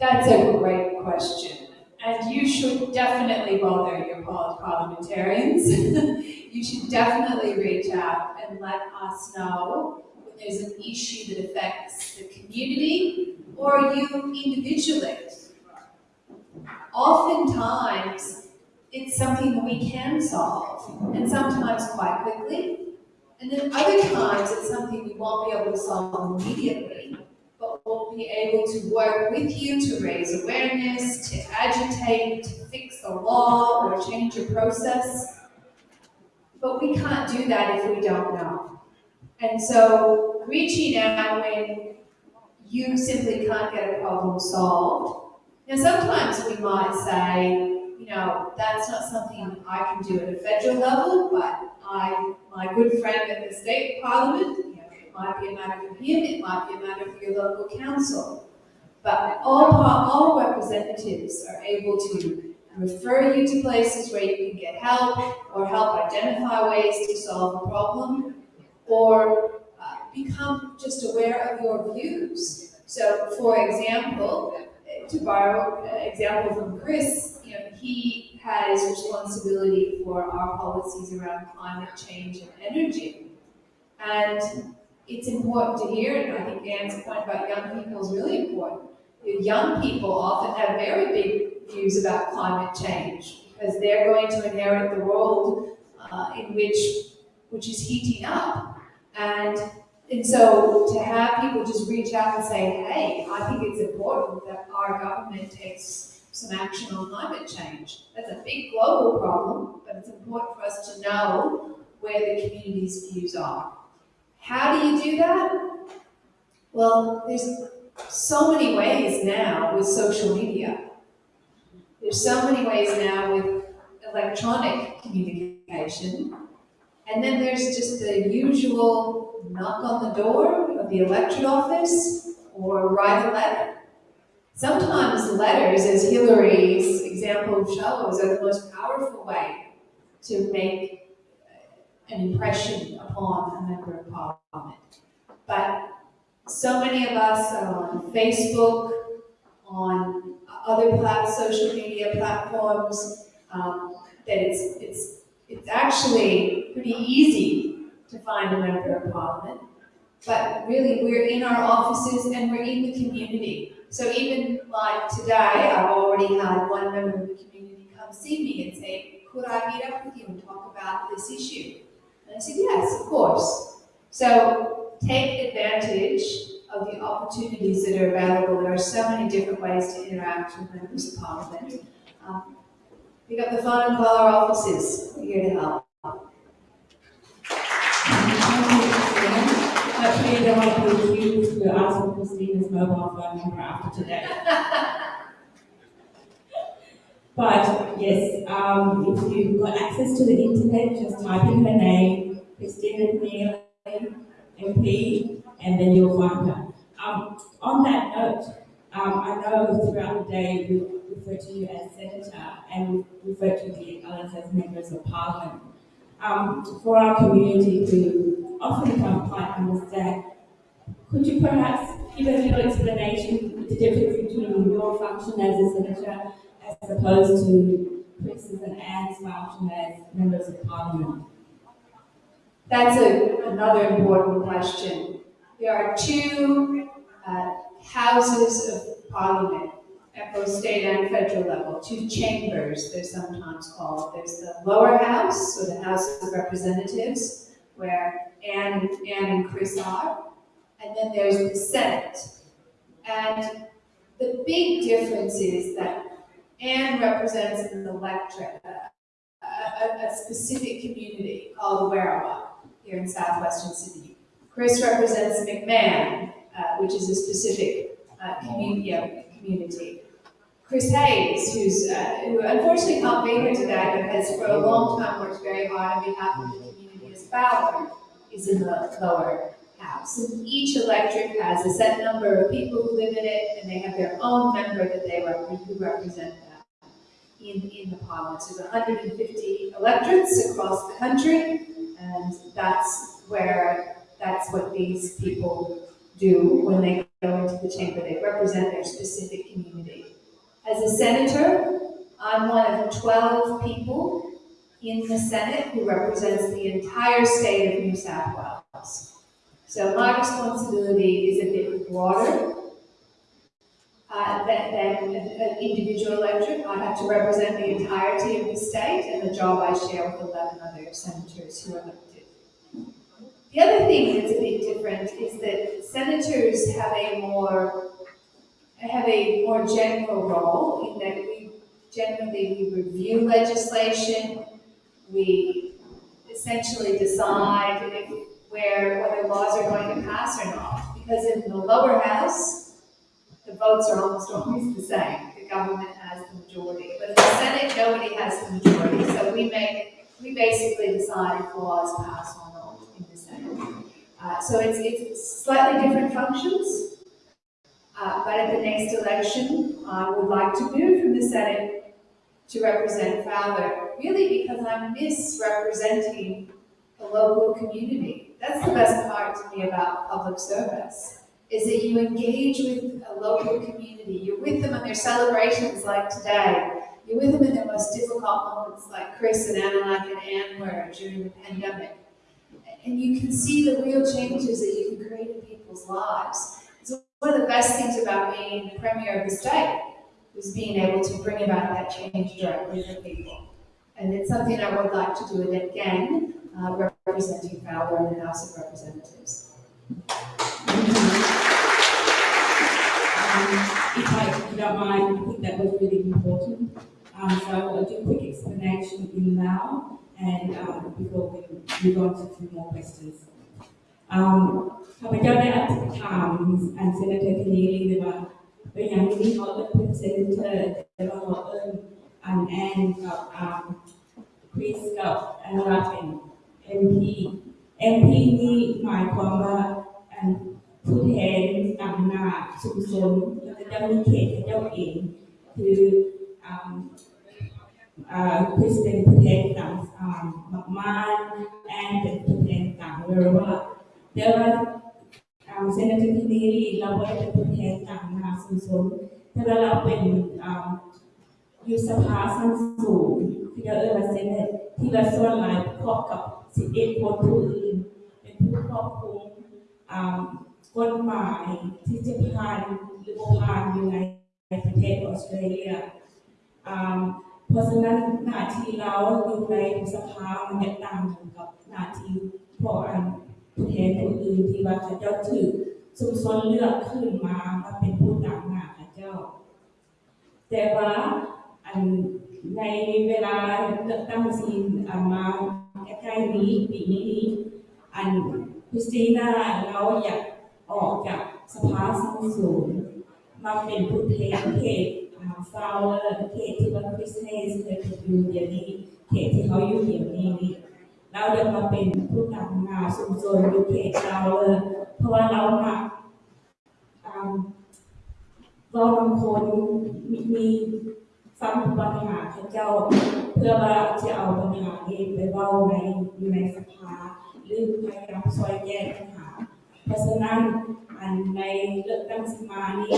That's a great question. And you should definitely bother your parliamentarians. [laughs] you should definitely reach out and let us know when there's an issue that affects the community or you individually. Oftentimes, it's something we can solve, and sometimes quite quickly. And then other times, it's something we won't be able to solve immediately, but we'll be able to work with you to raise awareness, to agitate, to fix a law or change a process. But we can't do that if we don't know. And so reaching out when you simply can't get a problem solved. Now sometimes we might say, you know, that's not something I can do at a federal level, but I, my good friend at the state parliament, you know, it might be a matter for him, it might be a matter for your local council. But all, all representatives are able to refer you to places where you can get help or help identify ways to solve a problem or uh, become just aware of your views. So, for example, to borrow an example from Chris, you know, he has responsibility for our policies around climate change and energy. And it's important to hear, and I think Dan's point about young people is really important. Young people often have very big views about climate change because they're going to inherit the world uh, in which which is heating up. And and so to have people just reach out and say, hey, I think it's important that our government takes some action on climate change. That's a big global problem, but it's important for us to know where the community's views are. How do you do that? Well, there's so many ways now with social media. There's so many ways now with electronic communication. And then there's just the usual knock on the door of the electorate office or write a letter. Sometimes letters, as Hillary's example shows, are the most powerful way to make an impression upon a member of parliament. But so many of us are on Facebook, on other social media platforms, um, that it's, it's, it's actually pretty easy to find a member of parliament. But really, we're in our offices and we're in the community. So even like today, I've already had one member of the community come see me and say, could I meet up with you and talk about this issue? And I said, yes, of course. So take advantage of the opportunities that are available. There are so many different ways to interact with members of parliament. Um, pick up the phone and call our offices. We're here to help. Hopefully you don't want to be accused to ask for Christina's mobile phone number after today. But yes, um, if you've got access to the internet, just type in her name, Christina Keneally, MP, and then you'll find her. Um, on that note, um, I know throughout the day we refer to you as senator and refer to the others as members of parliament. Um, for our community who often can't quite understand, could you perhaps give us a little explanation the difference between your function as a senator as opposed to Chris's and Anne's function as members of parliament? That's a, another important question. There are two uh, houses of parliament at both state and federal level, two chambers, they're sometimes called. There's the lower house, or the House of Representatives, where Anne, Anne and Chris are, and then there's the Senate. And the big difference is that Anne represents an electorate, a, a, a specific community called Werriwa here in southwestern Sydney. Chris represents McMahon, uh, which is a specific uh, community, community. Chris Hayes, who's, uh, who unfortunately can't be here today, has for a long time worked very hard on behalf of the community as Fowler, is in the lower house. And each electorate has a set number of people who live in it, and they have their own member that they rep who represent them in, in the parliament. So there's 150 electorates across the country, and that's where, that's what these people do when they go into the chamber. They represent their specific community. As a senator, I'm one of 12 people in the Senate who represents the entire state of New South Wales. So my responsibility is a bit broader uh, than, an individual electorate. I have to represent the entirety of the state and the job I share with 11 other senators who are elected. The other thing that's a bit different is that senators have a more have a more general role in that we generally we review legislation, we essentially decide if, where whether laws are going to pass or not. Because in the lower house, the votes are almost always the same. The government has the majority. But in the Senate, nobody has the majority. So we make we basically decide if laws pass or not in the Senate. Uh, so it's, it's slightly different functions. Uh, but at the next election, I would like to move from the Senate to represent Fowler, really because I'm misrepresenting the local community. That's the best part to me about public service, is that you engage with a local community. You're with them on their celebrations like today. You're with them in their most difficult moments like Chris and Anna and Anne were during the pandemic. And you can see the real changes that you can create in people's lives. One of the best things about being the Premier of the state was being able to bring about that change directly for people. And it's something I would like to do it again, uh, representing Fowler in the House of Representatives. Um, if I if you don't mind, I think that was really important. Um, so I'll do a quick explanation in now and um, before we move on to a few more questions. Um, ข้าพเจ้าได้อธิษฐานอันเซนเตอร์ทีนี้เลยว่าเป็นอย่างนี้เขาเอิ้นเป็นเซนเตอร์แต่ว่าเขาเอิ้นอันแอนกับอ่าคริสกับอันรักเป็น MP MP นี่หมายความว่าอันผู้แทนต่างหน้าชุมชนแล้วก็จะมีเขตเจ้าเองคืออ่า uh, President ประเทศต่างอ่ามากๆ and เป็นประเทศต่างเลยว่าแต่ว่าอ่าเซนต์ที่นี่เราไม่ได้เป็นประเทศต่างนาสุส นแต่ว่าเราเป็นอ่าอยู่สภาสั้นสูงที่เราเอ่ยว่าเซนตที่เราส่วนหลายประกอบกับสิบเอ็ดคนผู้อื่น เป็นผู้ครอบคุมอ่ากฎหมายที่จะผ่านหรือบ่ผ่านอยู่ในประเทศออสเตรเลียอ่าเพราะฉะนั้นหน้าที่เราอยู่ในสภามันจะต่างกับหน้าที่พวกอัน ผู้แทนผู้อื่นที่ว่าเขาเจ้าถือสุมชนเลือกขึ้นมามาเป็นผู้ต่างหน้าเขาเจ้า แต่ว่าอันในเวลาเลือกตั้งซีนมาใกล้ๆนี้ปีนี้อันคริสติน่าเราอยากออกจากสภาสังสูงมาเป็นผู้แทนเขตฟาวเลอร์เขตที่ว่าคริสเฮสเคยอยู่เดี๋ยวนี้เขตที่เขาอยู่เดี๋ยวนี้นี่ เราเดินมาเป็นผู้นำงานชุมชนอยู่เขตฟาเลอร์เพราะว่าเราอ่าเราบางคนมีมีฟังปัญหาเขาเจ้า เพื่อว่าจะเอาปัญหานี้ไปเว้าในอยู่ในสภาหรือพยายามช่วยแก้ปัญหา เพราะฉะนั้นอันในเลือกตั้งสิมานี้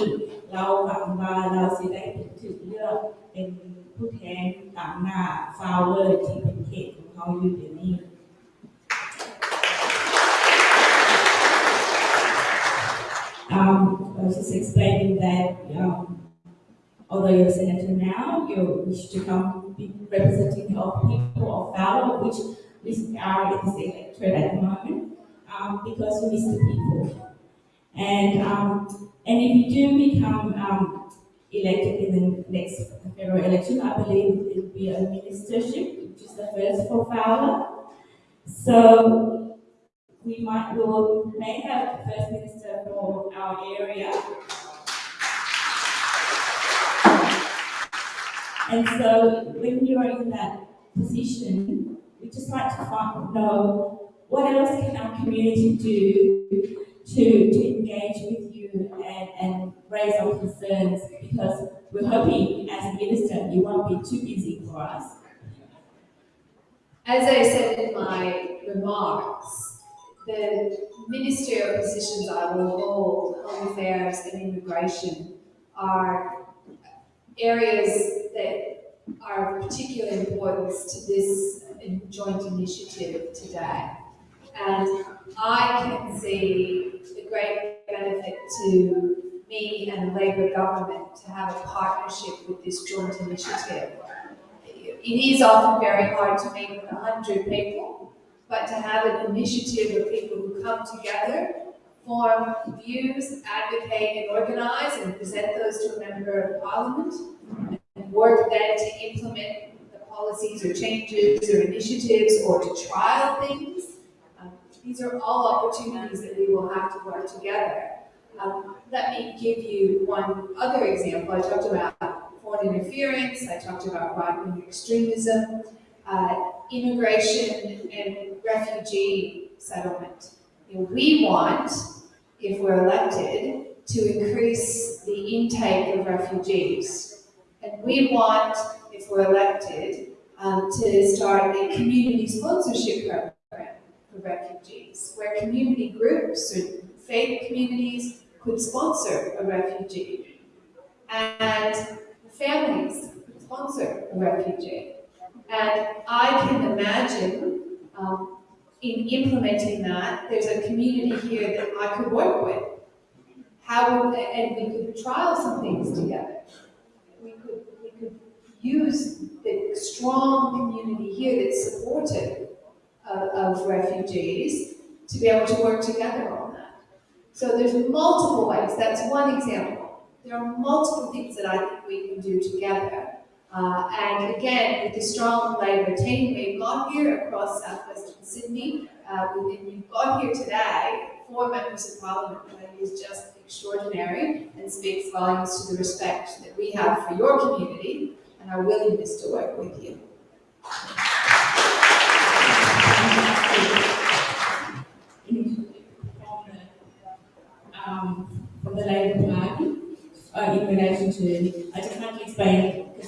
เราหวังว่าเราสิได้ถึงเลือกเป็นผู้แทนตามหน้าฟาวเลอร์ที่เป็นเขตของเขาอยู่เดี๋ยวนี้ Um, I was just explaining that um, although you're a senator now, you wish to come be representing of people of Fowler, which we are in this electorate at the moment, um, because we miss the people. And um, and if you do become um, elected in the next federal election, I believe it will be a ministership, which is the first for Fowler. So we might will may have the first minister for our area. And so when you're in that position, we just like to find, know what else can our community do to, to engage with you and, and raise our concerns because we're hoping as a minister you won't be too busy for us. As I said in my remarks, the ministerial positions I will hold, home affairs and immigration, are areas that are of particular importance to this uh, joint initiative today. And I can see the great benefit to me and the Labor government to have a partnership with this joint initiative. It is often very hard to meet with a hundred people, but to have an initiative of people who come together, form views, advocate and organize and present those to a member of parliament, and work then to implement the policies or changes or initiatives or to trial things. Um, these are all opportunities that we will have to work together. Um, let me give you one other example. I talked about foreign interference, I talked about right-wing extremism, uh, immigration and refugee settlement. We want, if we're elected, to increase the intake of refugees. And we want, if we're elected, um, to start a community sponsorship program for refugees, where community groups or faith communities could sponsor a refugee. And families could sponsor a refugee. And I can imagine um, in implementing that, there's a community here that I could work with. How would, and we could trial some things together. We could, we could use the strong community here that's supportive of, of refugees to be able to work together on that. So there's multiple ways. That's one example. There are multiple things that I think we can do together. Uh, and again, with the strong Labour team we've got here across southwestern Sydney, uh, we- and you've got here today four members of parliament, think is just extraordinary and speaks volumes to the respect that we have for your community and our willingness to work with you. um, from the Labour Party uh, in relation to, I just can't explain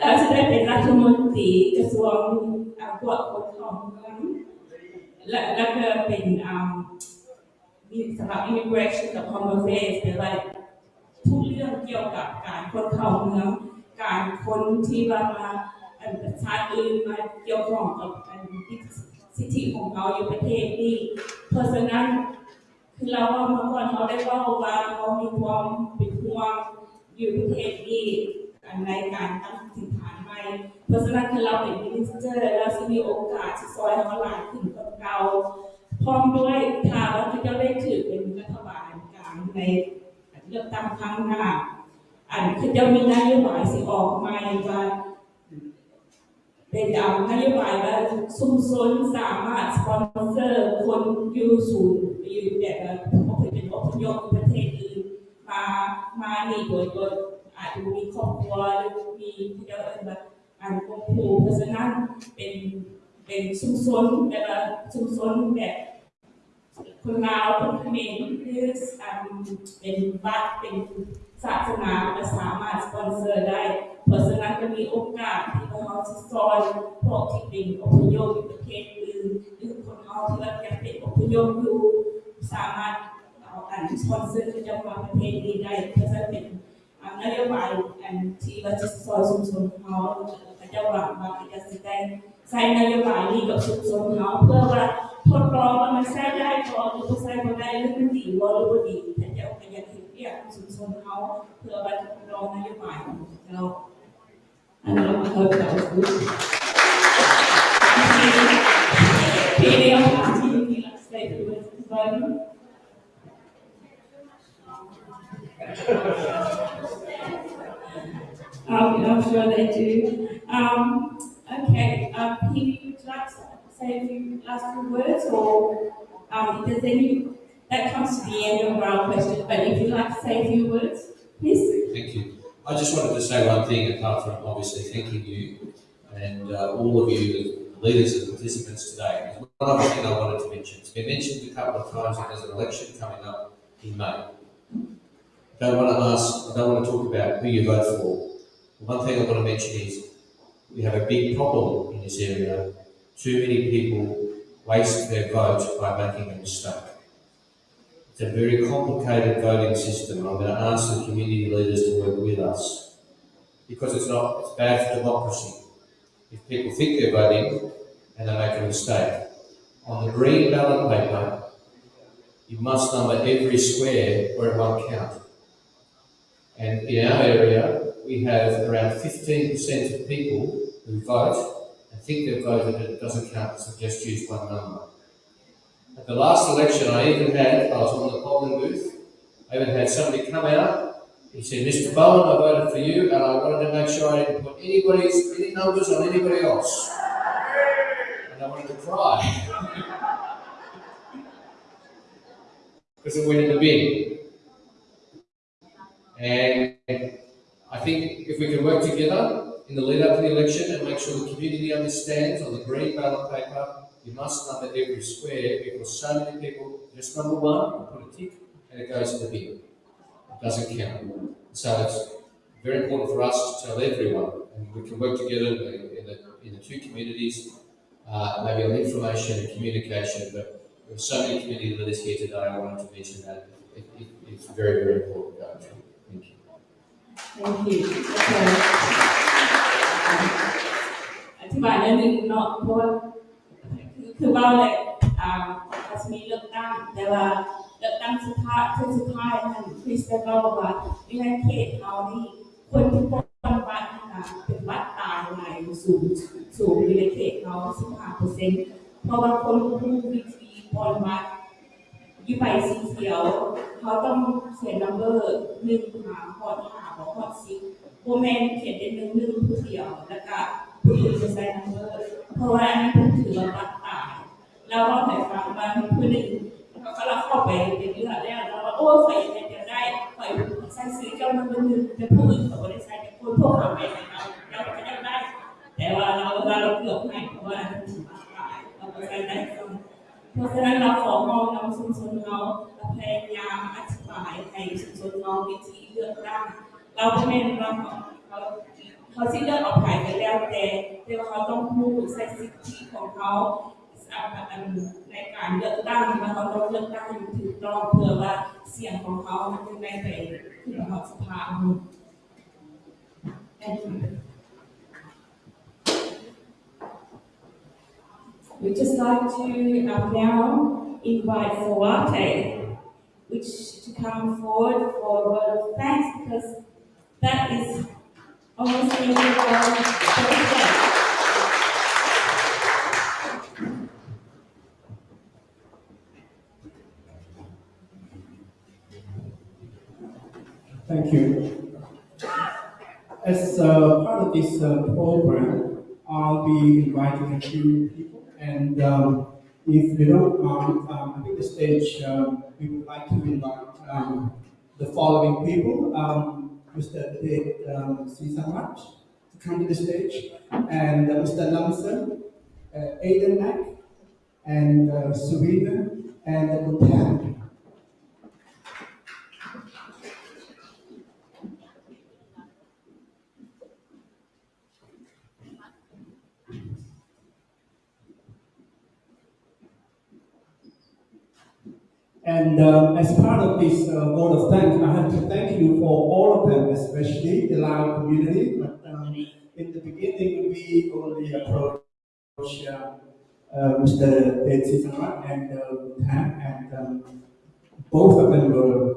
เราจะได้เป็นรัฐมนตรีกระทรวงอาพวกปกครองเมืองและและก็เป็นมีสำหรับ immigration กับ home affairs เป็นอะไรทุกเรื่องเกี่ยวกับการคนเข้าเมือง การคนที่ว่ามาอันประชาติอื่นมาเกี่ยวข้องกับอันสิทธิของเขาอยู่ประเทศนี้เพราะฉะนั้นคือเราว่าเมื่อก่อนเขาได้เว่าว่าเขามีความเป็นห่วงอยู่ประเทศนี้ ในการตั้งถิ่นฐานใหม่เพราะฉะนั้นคือเราเป็นมินิสเตอร์แล้วจะมีโอกาสที่ซอยเขาหลายขึ้นกับเราพร้อมด้วยถ้าเราจะได้ถือเป็นรัฐบาลกลางในเลือกตั้งครั้งหน้าอันคือจะมีนโยบายสิออกมาว่าเป็นอ่านโยบายว่าชุมชนสามารถสปอนเซอร์คนอยู่ศูนย์อยู่แบบอพยเป็นอพยพประเทศอื่นมามานี่โดยโดย อาจจะมีครอบครัวหรือมีผู้เดียวแบบอันคงครูเพราะฉะนั้นเป็นเป็นชุมชนแบบชุมชนแบบคนลาวคนเขมรคืออันเป็นวัดเป็นศาสนาก็สามารถสปอนเซอร์ได้ เพราะฉะนั้นจะมีโอกาสที่เราจะสอนพวกที่เป็นอพยพประเทศอื่นหรือคนเราที่ว่ายังเป็นอพยพอยู่สามารถเอาอันสปอนเซอร์จะมาประเทศนี้ได้เพราะฉะนั้นเป็น nyo maru and ti ba ti so sum sum hao ka jau ra ba ka ja si dai sai na yo mai ni ka sum sum hao pue wa thot klong wa man sai dai ko lu ko sai ko dai lu man di wa lu ko di ta jau ka ja ti pia sum sum hao pue wa thot klong na yo mai jau and I hope that was good. ทีนี้ที่นี้เราที่ที่รักษาอยู่ด้วย Um, I'm sure they do. Um, okay, um, would you like to say a few last few words or, um, if there's any, that comes to the end of our question, but if you'd like to say a few words, please. Thank you. I just wanted to say one thing, apart from obviously thanking you and uh, all of you, the leaders and participants today. One other thing I wanted to mention. It's been mentioned a couple of times there's an election coming up in May. I don't want to ask, I don't want to talk about who you vote for. One thing I want to mention is we have a big problem in this area. Too many people waste their vote by making a mistake. It's a very complicated voting system. And I'm going to ask the community leaders to work with us because it's not, it's bad for democracy. If people think they're voting and they make a mistake, on the green ballot paper, you must number every square where it won't count. And in our area, we have around 15% of people who vote and think they've voted and it doesn't count, so just use one number. At the last election, I even had, I was on the polling booth, I even had somebody come out, he said, Mr. Bowen, I voted for you, and I wanted to make sure I didn't put anybody's, any numbers on anybody else. And I wanted to cry. [laughs] Because it went in the bin. And I think if we can work together in the lead up to the election and make sure the community understands on the green ballot paper, you must number every square because so many people just number one, put a tick, and it goes in the bin. It doesn't count. So it's very important for us to tell everyone, and we can work together in the, in the, in the two communities, uh, maybe on information and communication, but there are so many community leaders here today, I wanted to mention that. It, it, it's very, very important. Thank you. Okay. อธิบายนิดนึงเนาะเพราะว่าคือคือว่าเลยอ่าอาจะมีเลือกตั้งแต่ว่าเลือกตั้งสุดท้ายคือสุดท้ายนั่นคริสเตียนก็บอกว่าในเขตเรานี่คนที่ปนวัดนะคะเป็นวัดตายในสูงสูงอยู่ในเขตเรา15เปอร์เซ็นต์เพราะว่าคนรู้วิธีปนวัด อยู่ไปสีเขียว เขาต้องเขียนนัมเบอร์หนึ่งหาหอดหาหอดสิบโบแมนเขียนเป็นหนึ่งหนึ่งผู้เดียว แล้วก็ผู้อื่นจะใส่นัมเบอร์เพราะว่าอันนี้ผมถือว่าปัดตายแล้วก็แต่ฟังมาผู้หนึ่งเขาก็เราเข้าไปเป็นเรื่องแล้วเราก็โอ้ใส่ยังไงจะได้ใส่ใส่ซื้อเจ้านัมเบอร์หนึ่งแต่ผู้อื่นเขาไม่ได้ใส่แต่คนพวกเราไปเราเราก็ยังได้ แต่ว่าเราเราเกือบให้เพราะว่าอันนี้ปัดตายเราก็ใส่ได้ เพราะฉะนั้นเราขอมองนำชุมชนเราพยายามอธิบายให้ชุมชนเราวิธีเลือกตั้งเราไม่ได้เราเขาเขาที่เลือกออกผ่านไปแล้วแต่แต่ว่าเขาต้องพูดใช้สิทธิของเขาในการเลือกตั้งว่าเขาต้องเลือกตั้งอย่างถูกต้องเพื่อว่าเสียงของเขามันจะได้ไปขึ้นมาสภา like to um, now invite Sawate, which to come forward for a word of thanks because that is almost the end of our. Thank you. as uh, part of this uh, program, I'll be inviting a few people, and um, if you don't mind, um, I think the stage um, we would like to invite um, the following people: um, Mr. David um, Sisamat to come to the stage, and uh, Mr. Lamson, uh, Aidan Mack, and uh, Serena, and uh, Bhutan. And uh, as part of this uh, vote of thanks, I have to thank you for all of them, especially the Lao community. But um, in the beginning, we only approached uh, uh, Mr. Sisamat and uh, Tan, and um, both of them were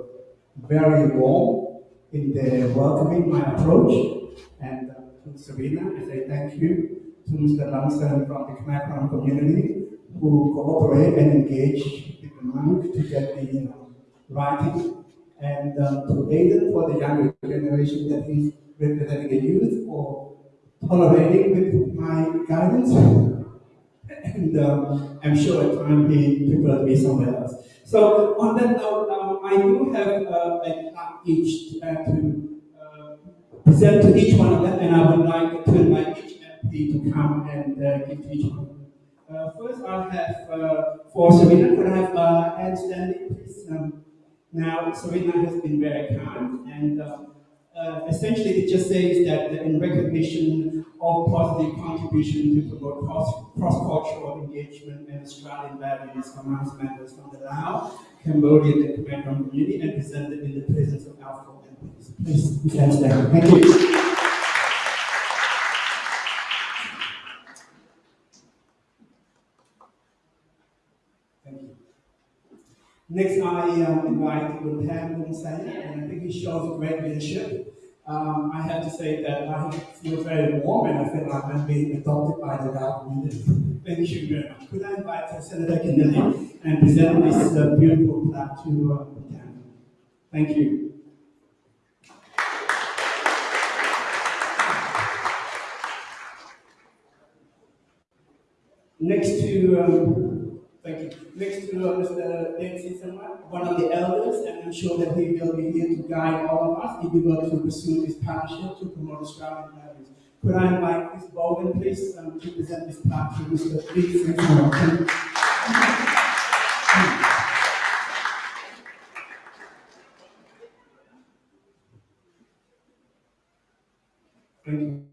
very warm in their welcoming my approach. And uh, Serena, I say thank you. To Mr. Lamson from the Khmer community, who cooperate and engage monk to get the you know, writing, and um, to Aidan for the younger generation that is representing the youth or tolerating with my guidance. and um, I'm sure at time he preferred me somewhere else. So on that note, um, I do have uh, a plaque each uh, to uh, present to each one of them, and I would like to invite each MP to come and uh, give to each one. Uh, first, I have uh, for Serena, could I have uh, Anne Stanley, please? Um, now, Serena has been very kind, and uh, uh, essentially it just says that in recognition of positive contribution to promote cross- cross-cultural engagement and Australian values amongst members from the Lao, Cambodian and Khmer community, and presented in the presence of our MPs. Please, Ms. Anne Thank you. Next, I um, invite Luntan Bungsaya, and I think he shows great leadership. Um, I have to say that I feel very warm and I feel like I'm being adopted by the Lao community. Thank you very much. Could I invite Senator Keneally and present this uh, beautiful plaque to uh, Bhutan? Thank you. Next to um, Thank you. Next to uh, Mr. Dave Sisama, one of the elders, and I'm sure that he will be here to guide all of us if we were to pursue this partnership to promote Australian values. Could I invite Ms. Bowen, please, um, to present this plaque to Mr. Sisama? Thank you.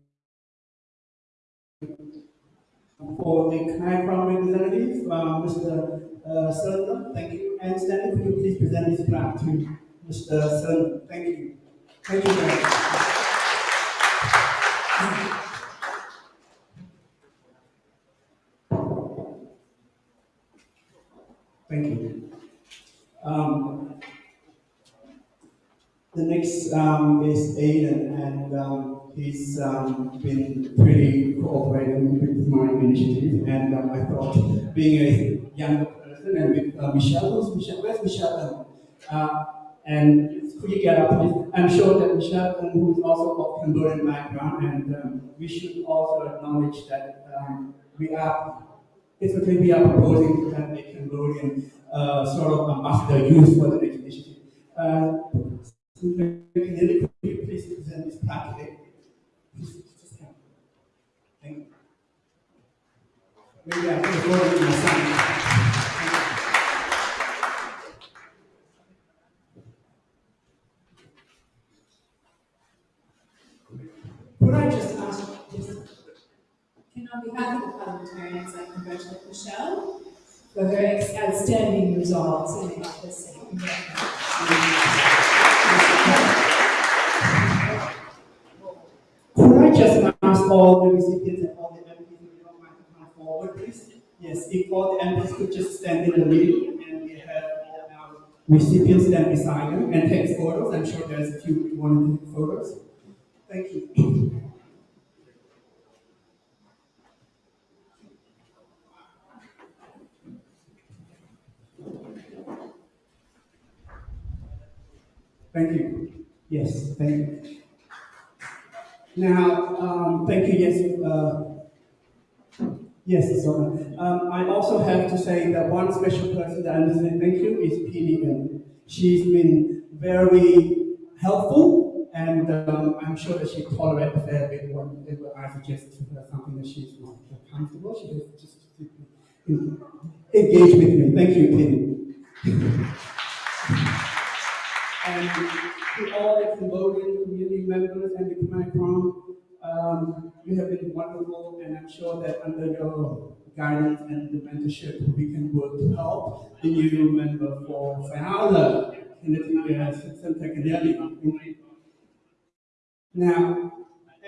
For the Khmer Krom representative, uh, Mr. Uh, Sernam, thank you. And Stanley, could you please present this plaque to Mr. Sernam? Thank you. Thank you very much. Thank you. Um, the next um, is Aidan, and um, he's um, been pretty cooperating with my initiative. And um, I thought, being a young person, and with uh, Michelle, Michelle? Where's Michelle? Uh, and could you get up, please? I'm sure that Michelle, um, who is also of Cambodian background, and um, we should also acknowledge that um, we are Basically, we are proposing to have a Cambodian uh, sort of ambassador used for the next initiative. Uh, so, can you please present this plaque today? Please, just come. Thank you. Maybe I can afford it myself. Could I just ask, yes, Can on behalf of the parliamentarians, I congratulate Michelle for her outstanding results in the city. Could I just ask all the recipients and all the MPs if you don't mind to come forward, please? Yes, if all the MPs could just stand in the middle and we have our recipients stand beside them and take photos. I'm sure there's a few want to take photos. Thank you. Thank you. Yes, thank you. Now, um, thank you, yes, uh, yes, um, I also have to say that one special person that I want to thank you is Pili Ng. She's been very helpful, and um, I'm sure that she tolerates a fair bit whenever I suggest to her something that she's not comfortable. She has just engage with me. Thank you, Pili. and to all the Cambodian community members and the Khmer Krom, um, you have been wonderful, and I'm sure that under your guidance and the mentorship, we can work to help the new member for Fowler Now,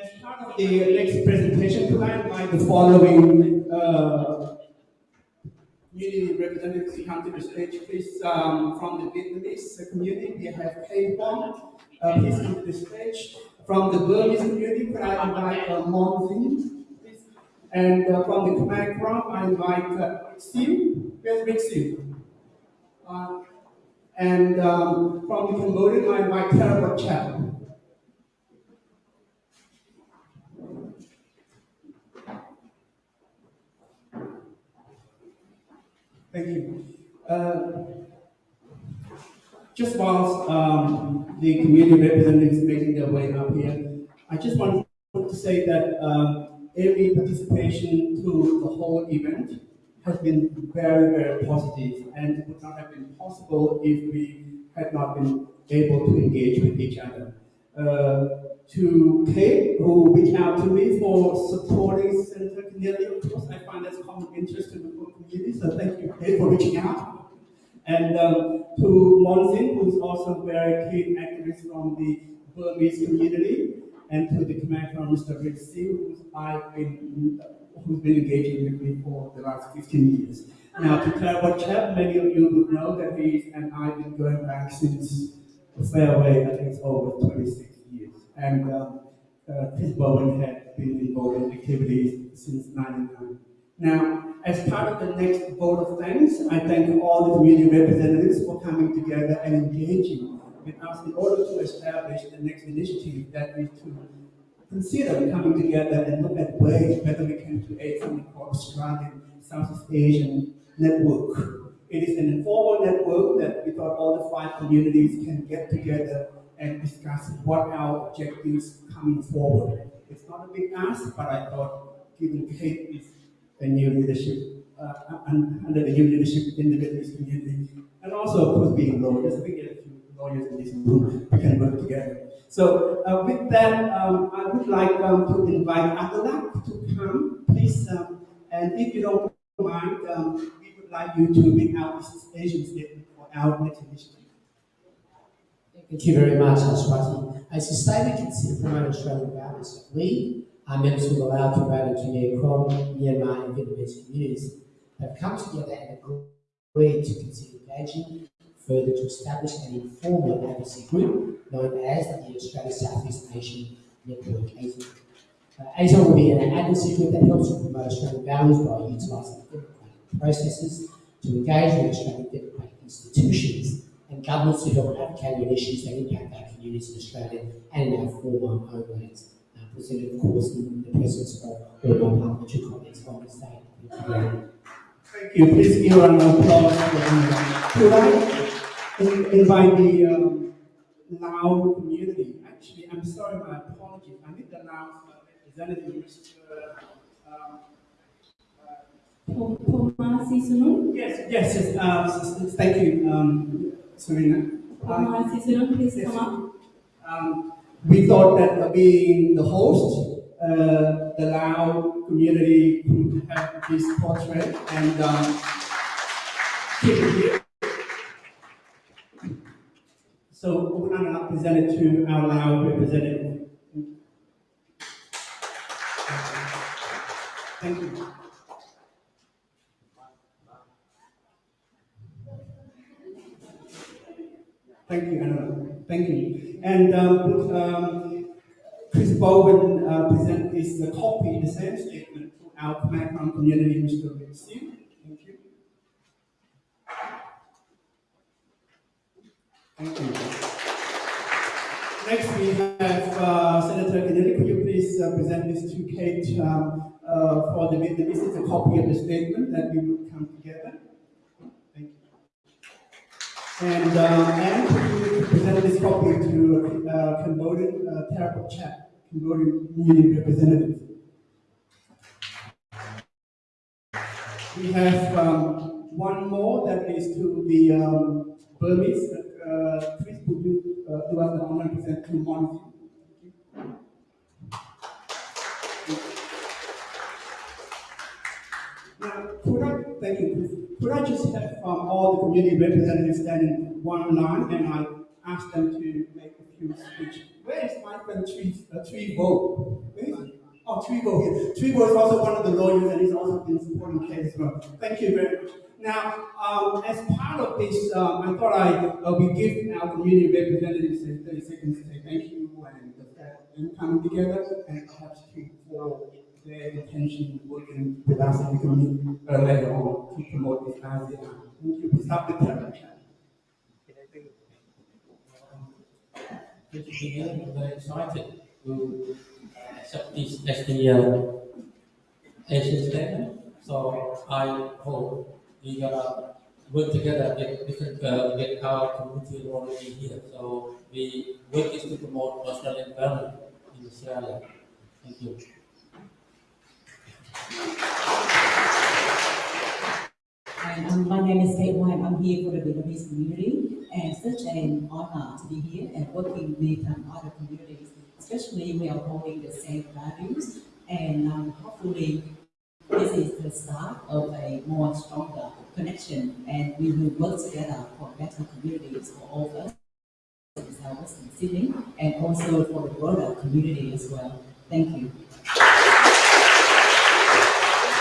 as part of the next presentation, could I invite the following uh, community representatives to come to the stage, please, um, from the Vietnamese community, we have Kay Wong, uh, please come to the stage. From the Burmese community, I invite uh, Mon Zin, please? And uh, from the Khmer Krom, I invite uh, Siu, where's Rick Siu? Uh, and um, from the Cambodian, I invite Tara Chat. Thank you. Uh, just whilst um, the community representatives are making their way up here, I just want to say that um, every participation to the whole event has been very, very positive and would not have been possible if we had not been able to engage with each other. Uh, to Kate, who reached out to me for supporting Senator Keneally, of course, I find that's common interest in the community, so thank you, Kate, for reaching out. And um, to Monzin, who's also a very keen activist from the Burmese community, and to the Khmer from Mr. Rick Singh, who's I've been who's been engaging with me for the last 15 years. Now, to Claire Chap, many of you would know that he and I have been going back since the fairway, I think it's over 26 years. And um, uh, Chris Bowen had been involved in activities since 99. Now, as part of the next vote of thanks, I thank all the community representatives for coming together and engaging with us in order to establish the next initiative that is to consider coming together and look at ways whether we can create something called Australian Southeast Asian Network. It is an informal network that we thought all the five communities can get together and discuss what our objectives coming forward. It's not a big ask, but I thought given Kate is a new leadership, uh, under the new leadership in the Vietnamese community, and also of course being lawyers, we get a few lawyers in this room, we can work together. So uh, with that, um, I would like um, to invite Atalak to come, please. Um, and if you don't mind, um, we would like you to read out this Asian statement for our next initiative. Thank you very much, Aswati. As you say, we consider promote Australian values. We, our members of the Lao, Tibetan, Khmer Krom, Myanmar and Vietnamese communities, have come together and agreed to consider engaging further to establish an informal advocacy group known as the Australia Southeast Asian Network, ASIN. Uh, ASIN will be an advocacy group that helps to promote Australian values by utilising democratic processes to engage with Australian democratic institutions and governments to help advocate on issues that impact our communities in Australia and in our former homelands. Uh, presented, of course, in the presence of all my parliamentary colleagues from the state. Thank you. Thank you. Please give an applause for Could I invite the um, Lao community. Actually, I'm sorry, my apologies. I need the Lao representative, Mr. Um, Yes, yes, yes. Uh, thank you, um, Serena. Um, please yes. come up. Um, we thought that being the host, uh, the Lao community could have this portrait and um, keep it here. So present it to our Lao representative. Thank you. Thank you, Anna. Thank you. And um, um, Chris Bowen uh, present this uh, copy, the same statement to our Khmer community, Mr. Rick Thank you. Thank you. Next, we have uh, Senator Keneally. Could you please uh, present this to Kate um, uh, for the Vietnamese? It's a copy of the statement that we will come together. Thank you. And, um, and this copy to uh, Cambodian uh, Terrible Chat, Cambodian Union representative. We have um, one more that is to the um, Burmese. Uh, please could you uh, us the honor to present to Monty? Now, could I, thank you. Could I just have um, all the community representatives stand in one line and I ask them to make a few speeches? Where is my friend Tree, uh, he? Oh, Trigo here. Trigo is also one of the lawyers and he's also been supporting Kate as well. Thank you very much. Now, um, as part of this, um, I thought I uh, we give our community representatives 30 seconds to say thank you and fact them coming together and perhaps to for their intention working with us in the community uh, later on to promote this. Thank you. Stop the camera. Good to be here. I'm very excited to accept this as the uh, Asian statement. So I hope we gonna work together with different uh, with our community already here. So we work is to promote Australian value in Australia. Thank you. And um, my name is Kate White. I'm here for the Vietnamese community, and such an honor to be here and working with um, other communities. Especially, we are holding the same values, and um, hopefully, this is the start of a more stronger connection, and we will work together for better communities for all of us in Sydney, and also for the broader community as well. Thank you.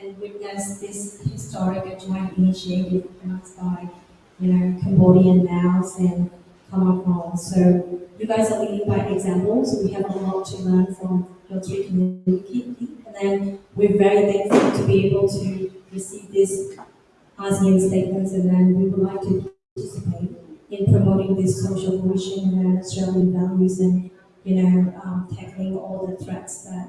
and witness this historic joint initiative announced by, you know, Cambodian Laos and Khmer Krom. So you guys are leading by example, so we have a lot to learn from your three community. And then we're very thankful to be able to receive this ASEAN statements and then we would like to participate in promoting this social cohesion and Australian values and, you know, um, tackling all the threats that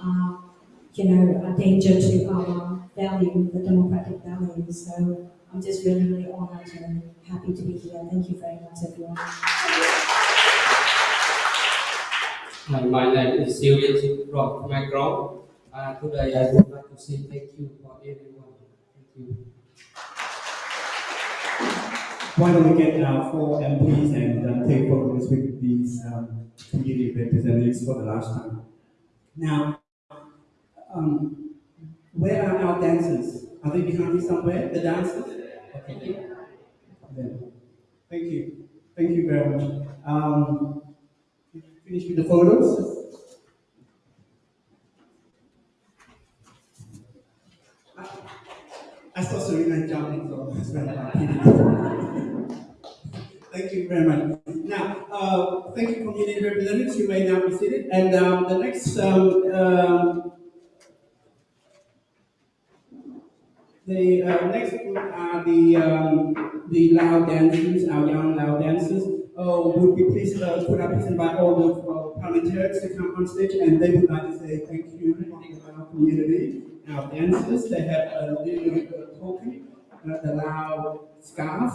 are, you know, a danger to our value, the democratic values. So I'm just really, really honored and happy to be here. Thank you very much, everyone. My, my name is Sylvia from Macron. Uh, today I would like to say thank you for everyone. Thank you. Why don't we get our four MPs and uh, take photos with these um, community representatives for the last time. Now, um, where are our dancers? Are they behind me somewhere, the dancers? Okay. Thank you. Thank you very much. Um, finish with the photos. I, I saw Serena jumping, so that's very Thank you very much. Now, uh, thank you, community representatives. You may now be seated. And um, the next, um, um, the uh, next are the um, the Lao dancers, our young Lao dancers. Uh, would be pleased, uh, could I please invite all the uh, parliamentarians to come on stage, and they would like to say thank you to our community, our dancers. They have a little token, uh, the Lao scarf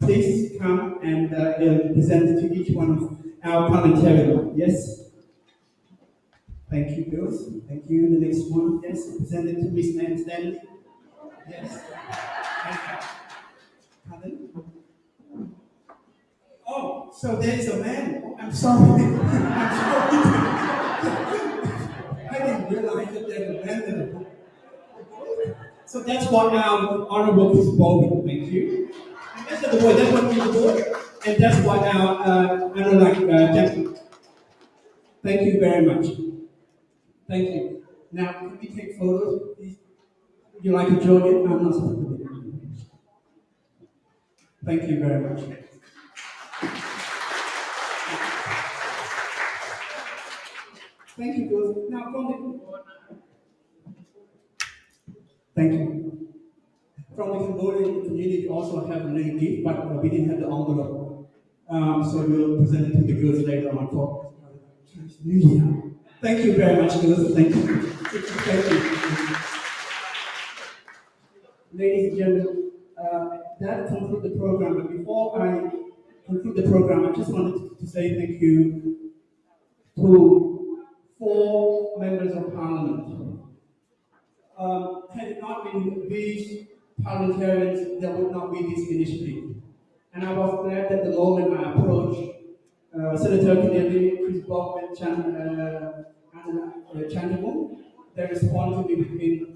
please come and uh, present to each one of our parliamentarians. Yes? Thank you, girls. Thank you. The next one, yes, present it to Miss Nan Stanley. Yes. Oh, so there is a man. I'm sorry. [laughs] I'm sorry. [laughs] I didn't realize that there's a man there. So that's what our honorable Chris Bowen, thank you. That's the boy, that's what the boy. And that's what our uh, Anoulack uh, Jackson. Thank you very much. Thank you. Now, can we take photos, please? You like to join in? I'm not supposed to be. Thank you very much. Thank you, girls. Now, from the... Thank you. From the Cambodian community, also have a little gift, but we didn't have the envelope. Um, so we'll present it to the girls later on for New Year. Thank you very much, girls. Thank you. Thank you. Ladies and gentlemen, uh, that concludes the program. But before I conclude the program, I just wanted to say thank you to four members of parliament. Um, had it not been these parliamentarians, there would not be this initiative. And I was glad that the moment I approached uh, Senator Keneally, Chris Bowen, Chan, uh, and uh, Chandamun, they responded to me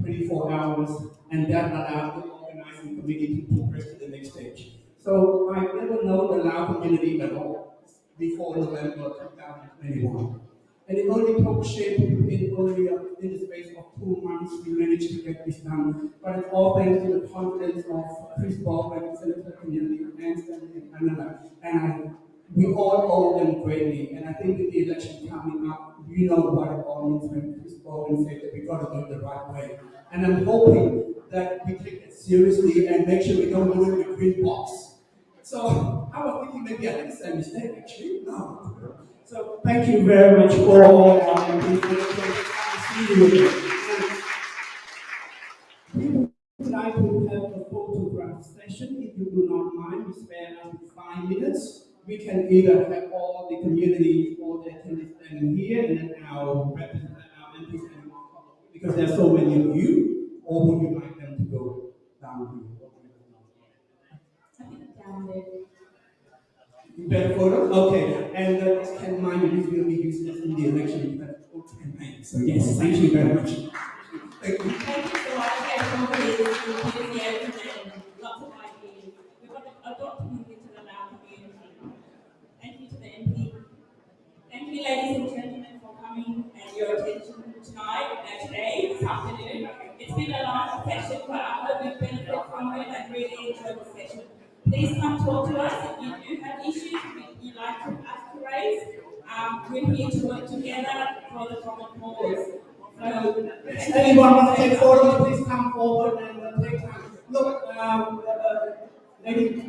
24 hours, and that allowed the organizing committee to progress to the next stage. So I've never known the Lao community at all before November 2021. And it only took shape in only uh, in the space of two months we managed to get this done. But it's all thanks to the confidence of Chris Bowen, Senator Community, and Anna. And I, we all owe them greatly. And I think with the election coming up, you know what it all means when Chris Bowen said that we've got to do it the right way. And I'm hoping that we take it seriously and make sure we don't do it with green box. So I was thinking maybe I did the same mistake actually. No. So thank you very much for all our would like to have a photograph session. If you do not mind, we spare us five minutes. We can either have all the community, or the attendees standing here and then our representatives, our MPs because there are so many of you, or would you like them to go down here? Down there. Better photo? Okay. And this can mind you, this will be used in the election campaign. So yes, thank you very much. Thank you. Thank you so much, everyone, for this enthusiasm and lots of ideas. We've got a document into the Lao community. Thank you to the MP. Thank you, ladies and gentlemen, for coming and your attention tonight, and today, this afternoon. It's been a long session, but I hope you benefit from it and really enjoyed the session. Please come talk to us if you do have issues you'd like to us to raise. Um, we're here to work together for the common cause. So, Anyone want to take photos, please come forward and uh, take time. Look, um, uh, uh.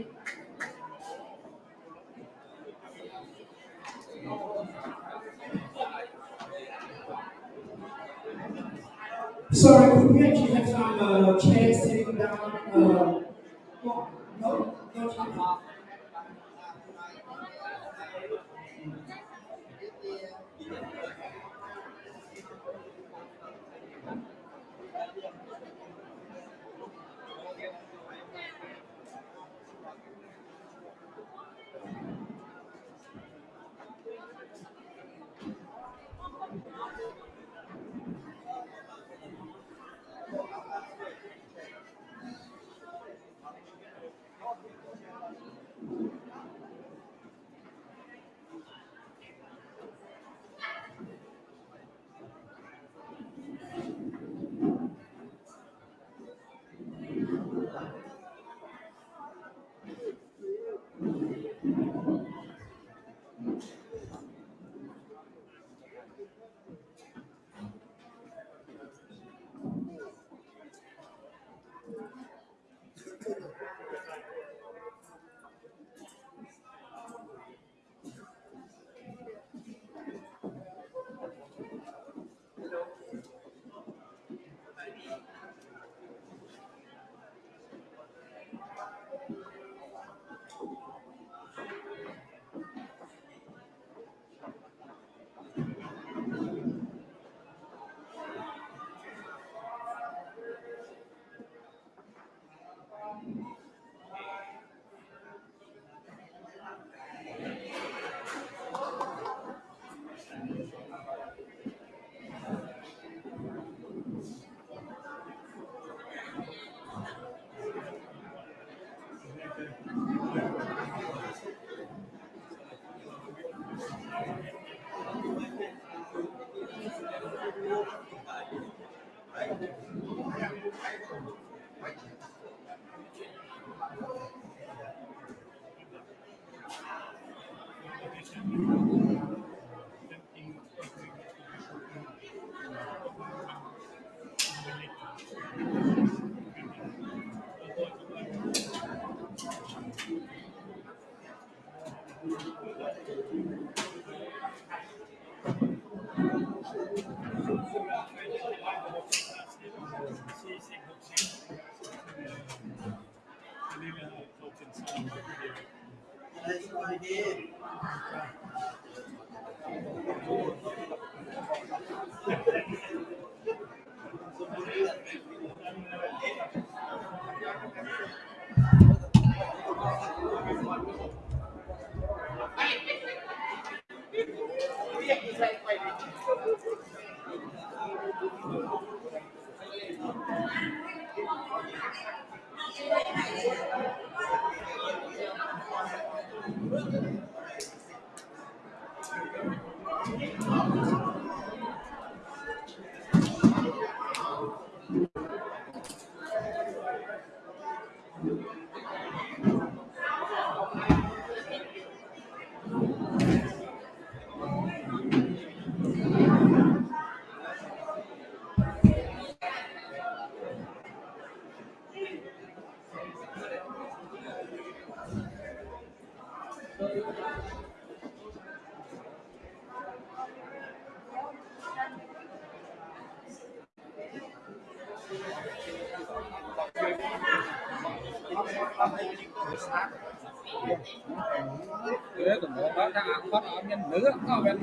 Thế cũng muốn bán ra cũng bắt ở bên nữ cũng ở bên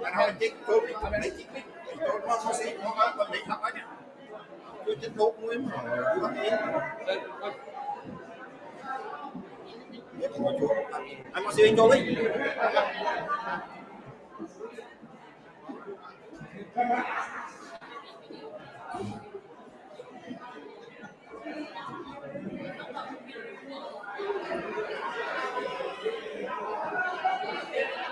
Bạn hỏi chích tôi đi, bên này chích Tôi không có xin, không có còn định học ấy nha. Tôi chích đốt nguyên mà, anh có xin tôi đi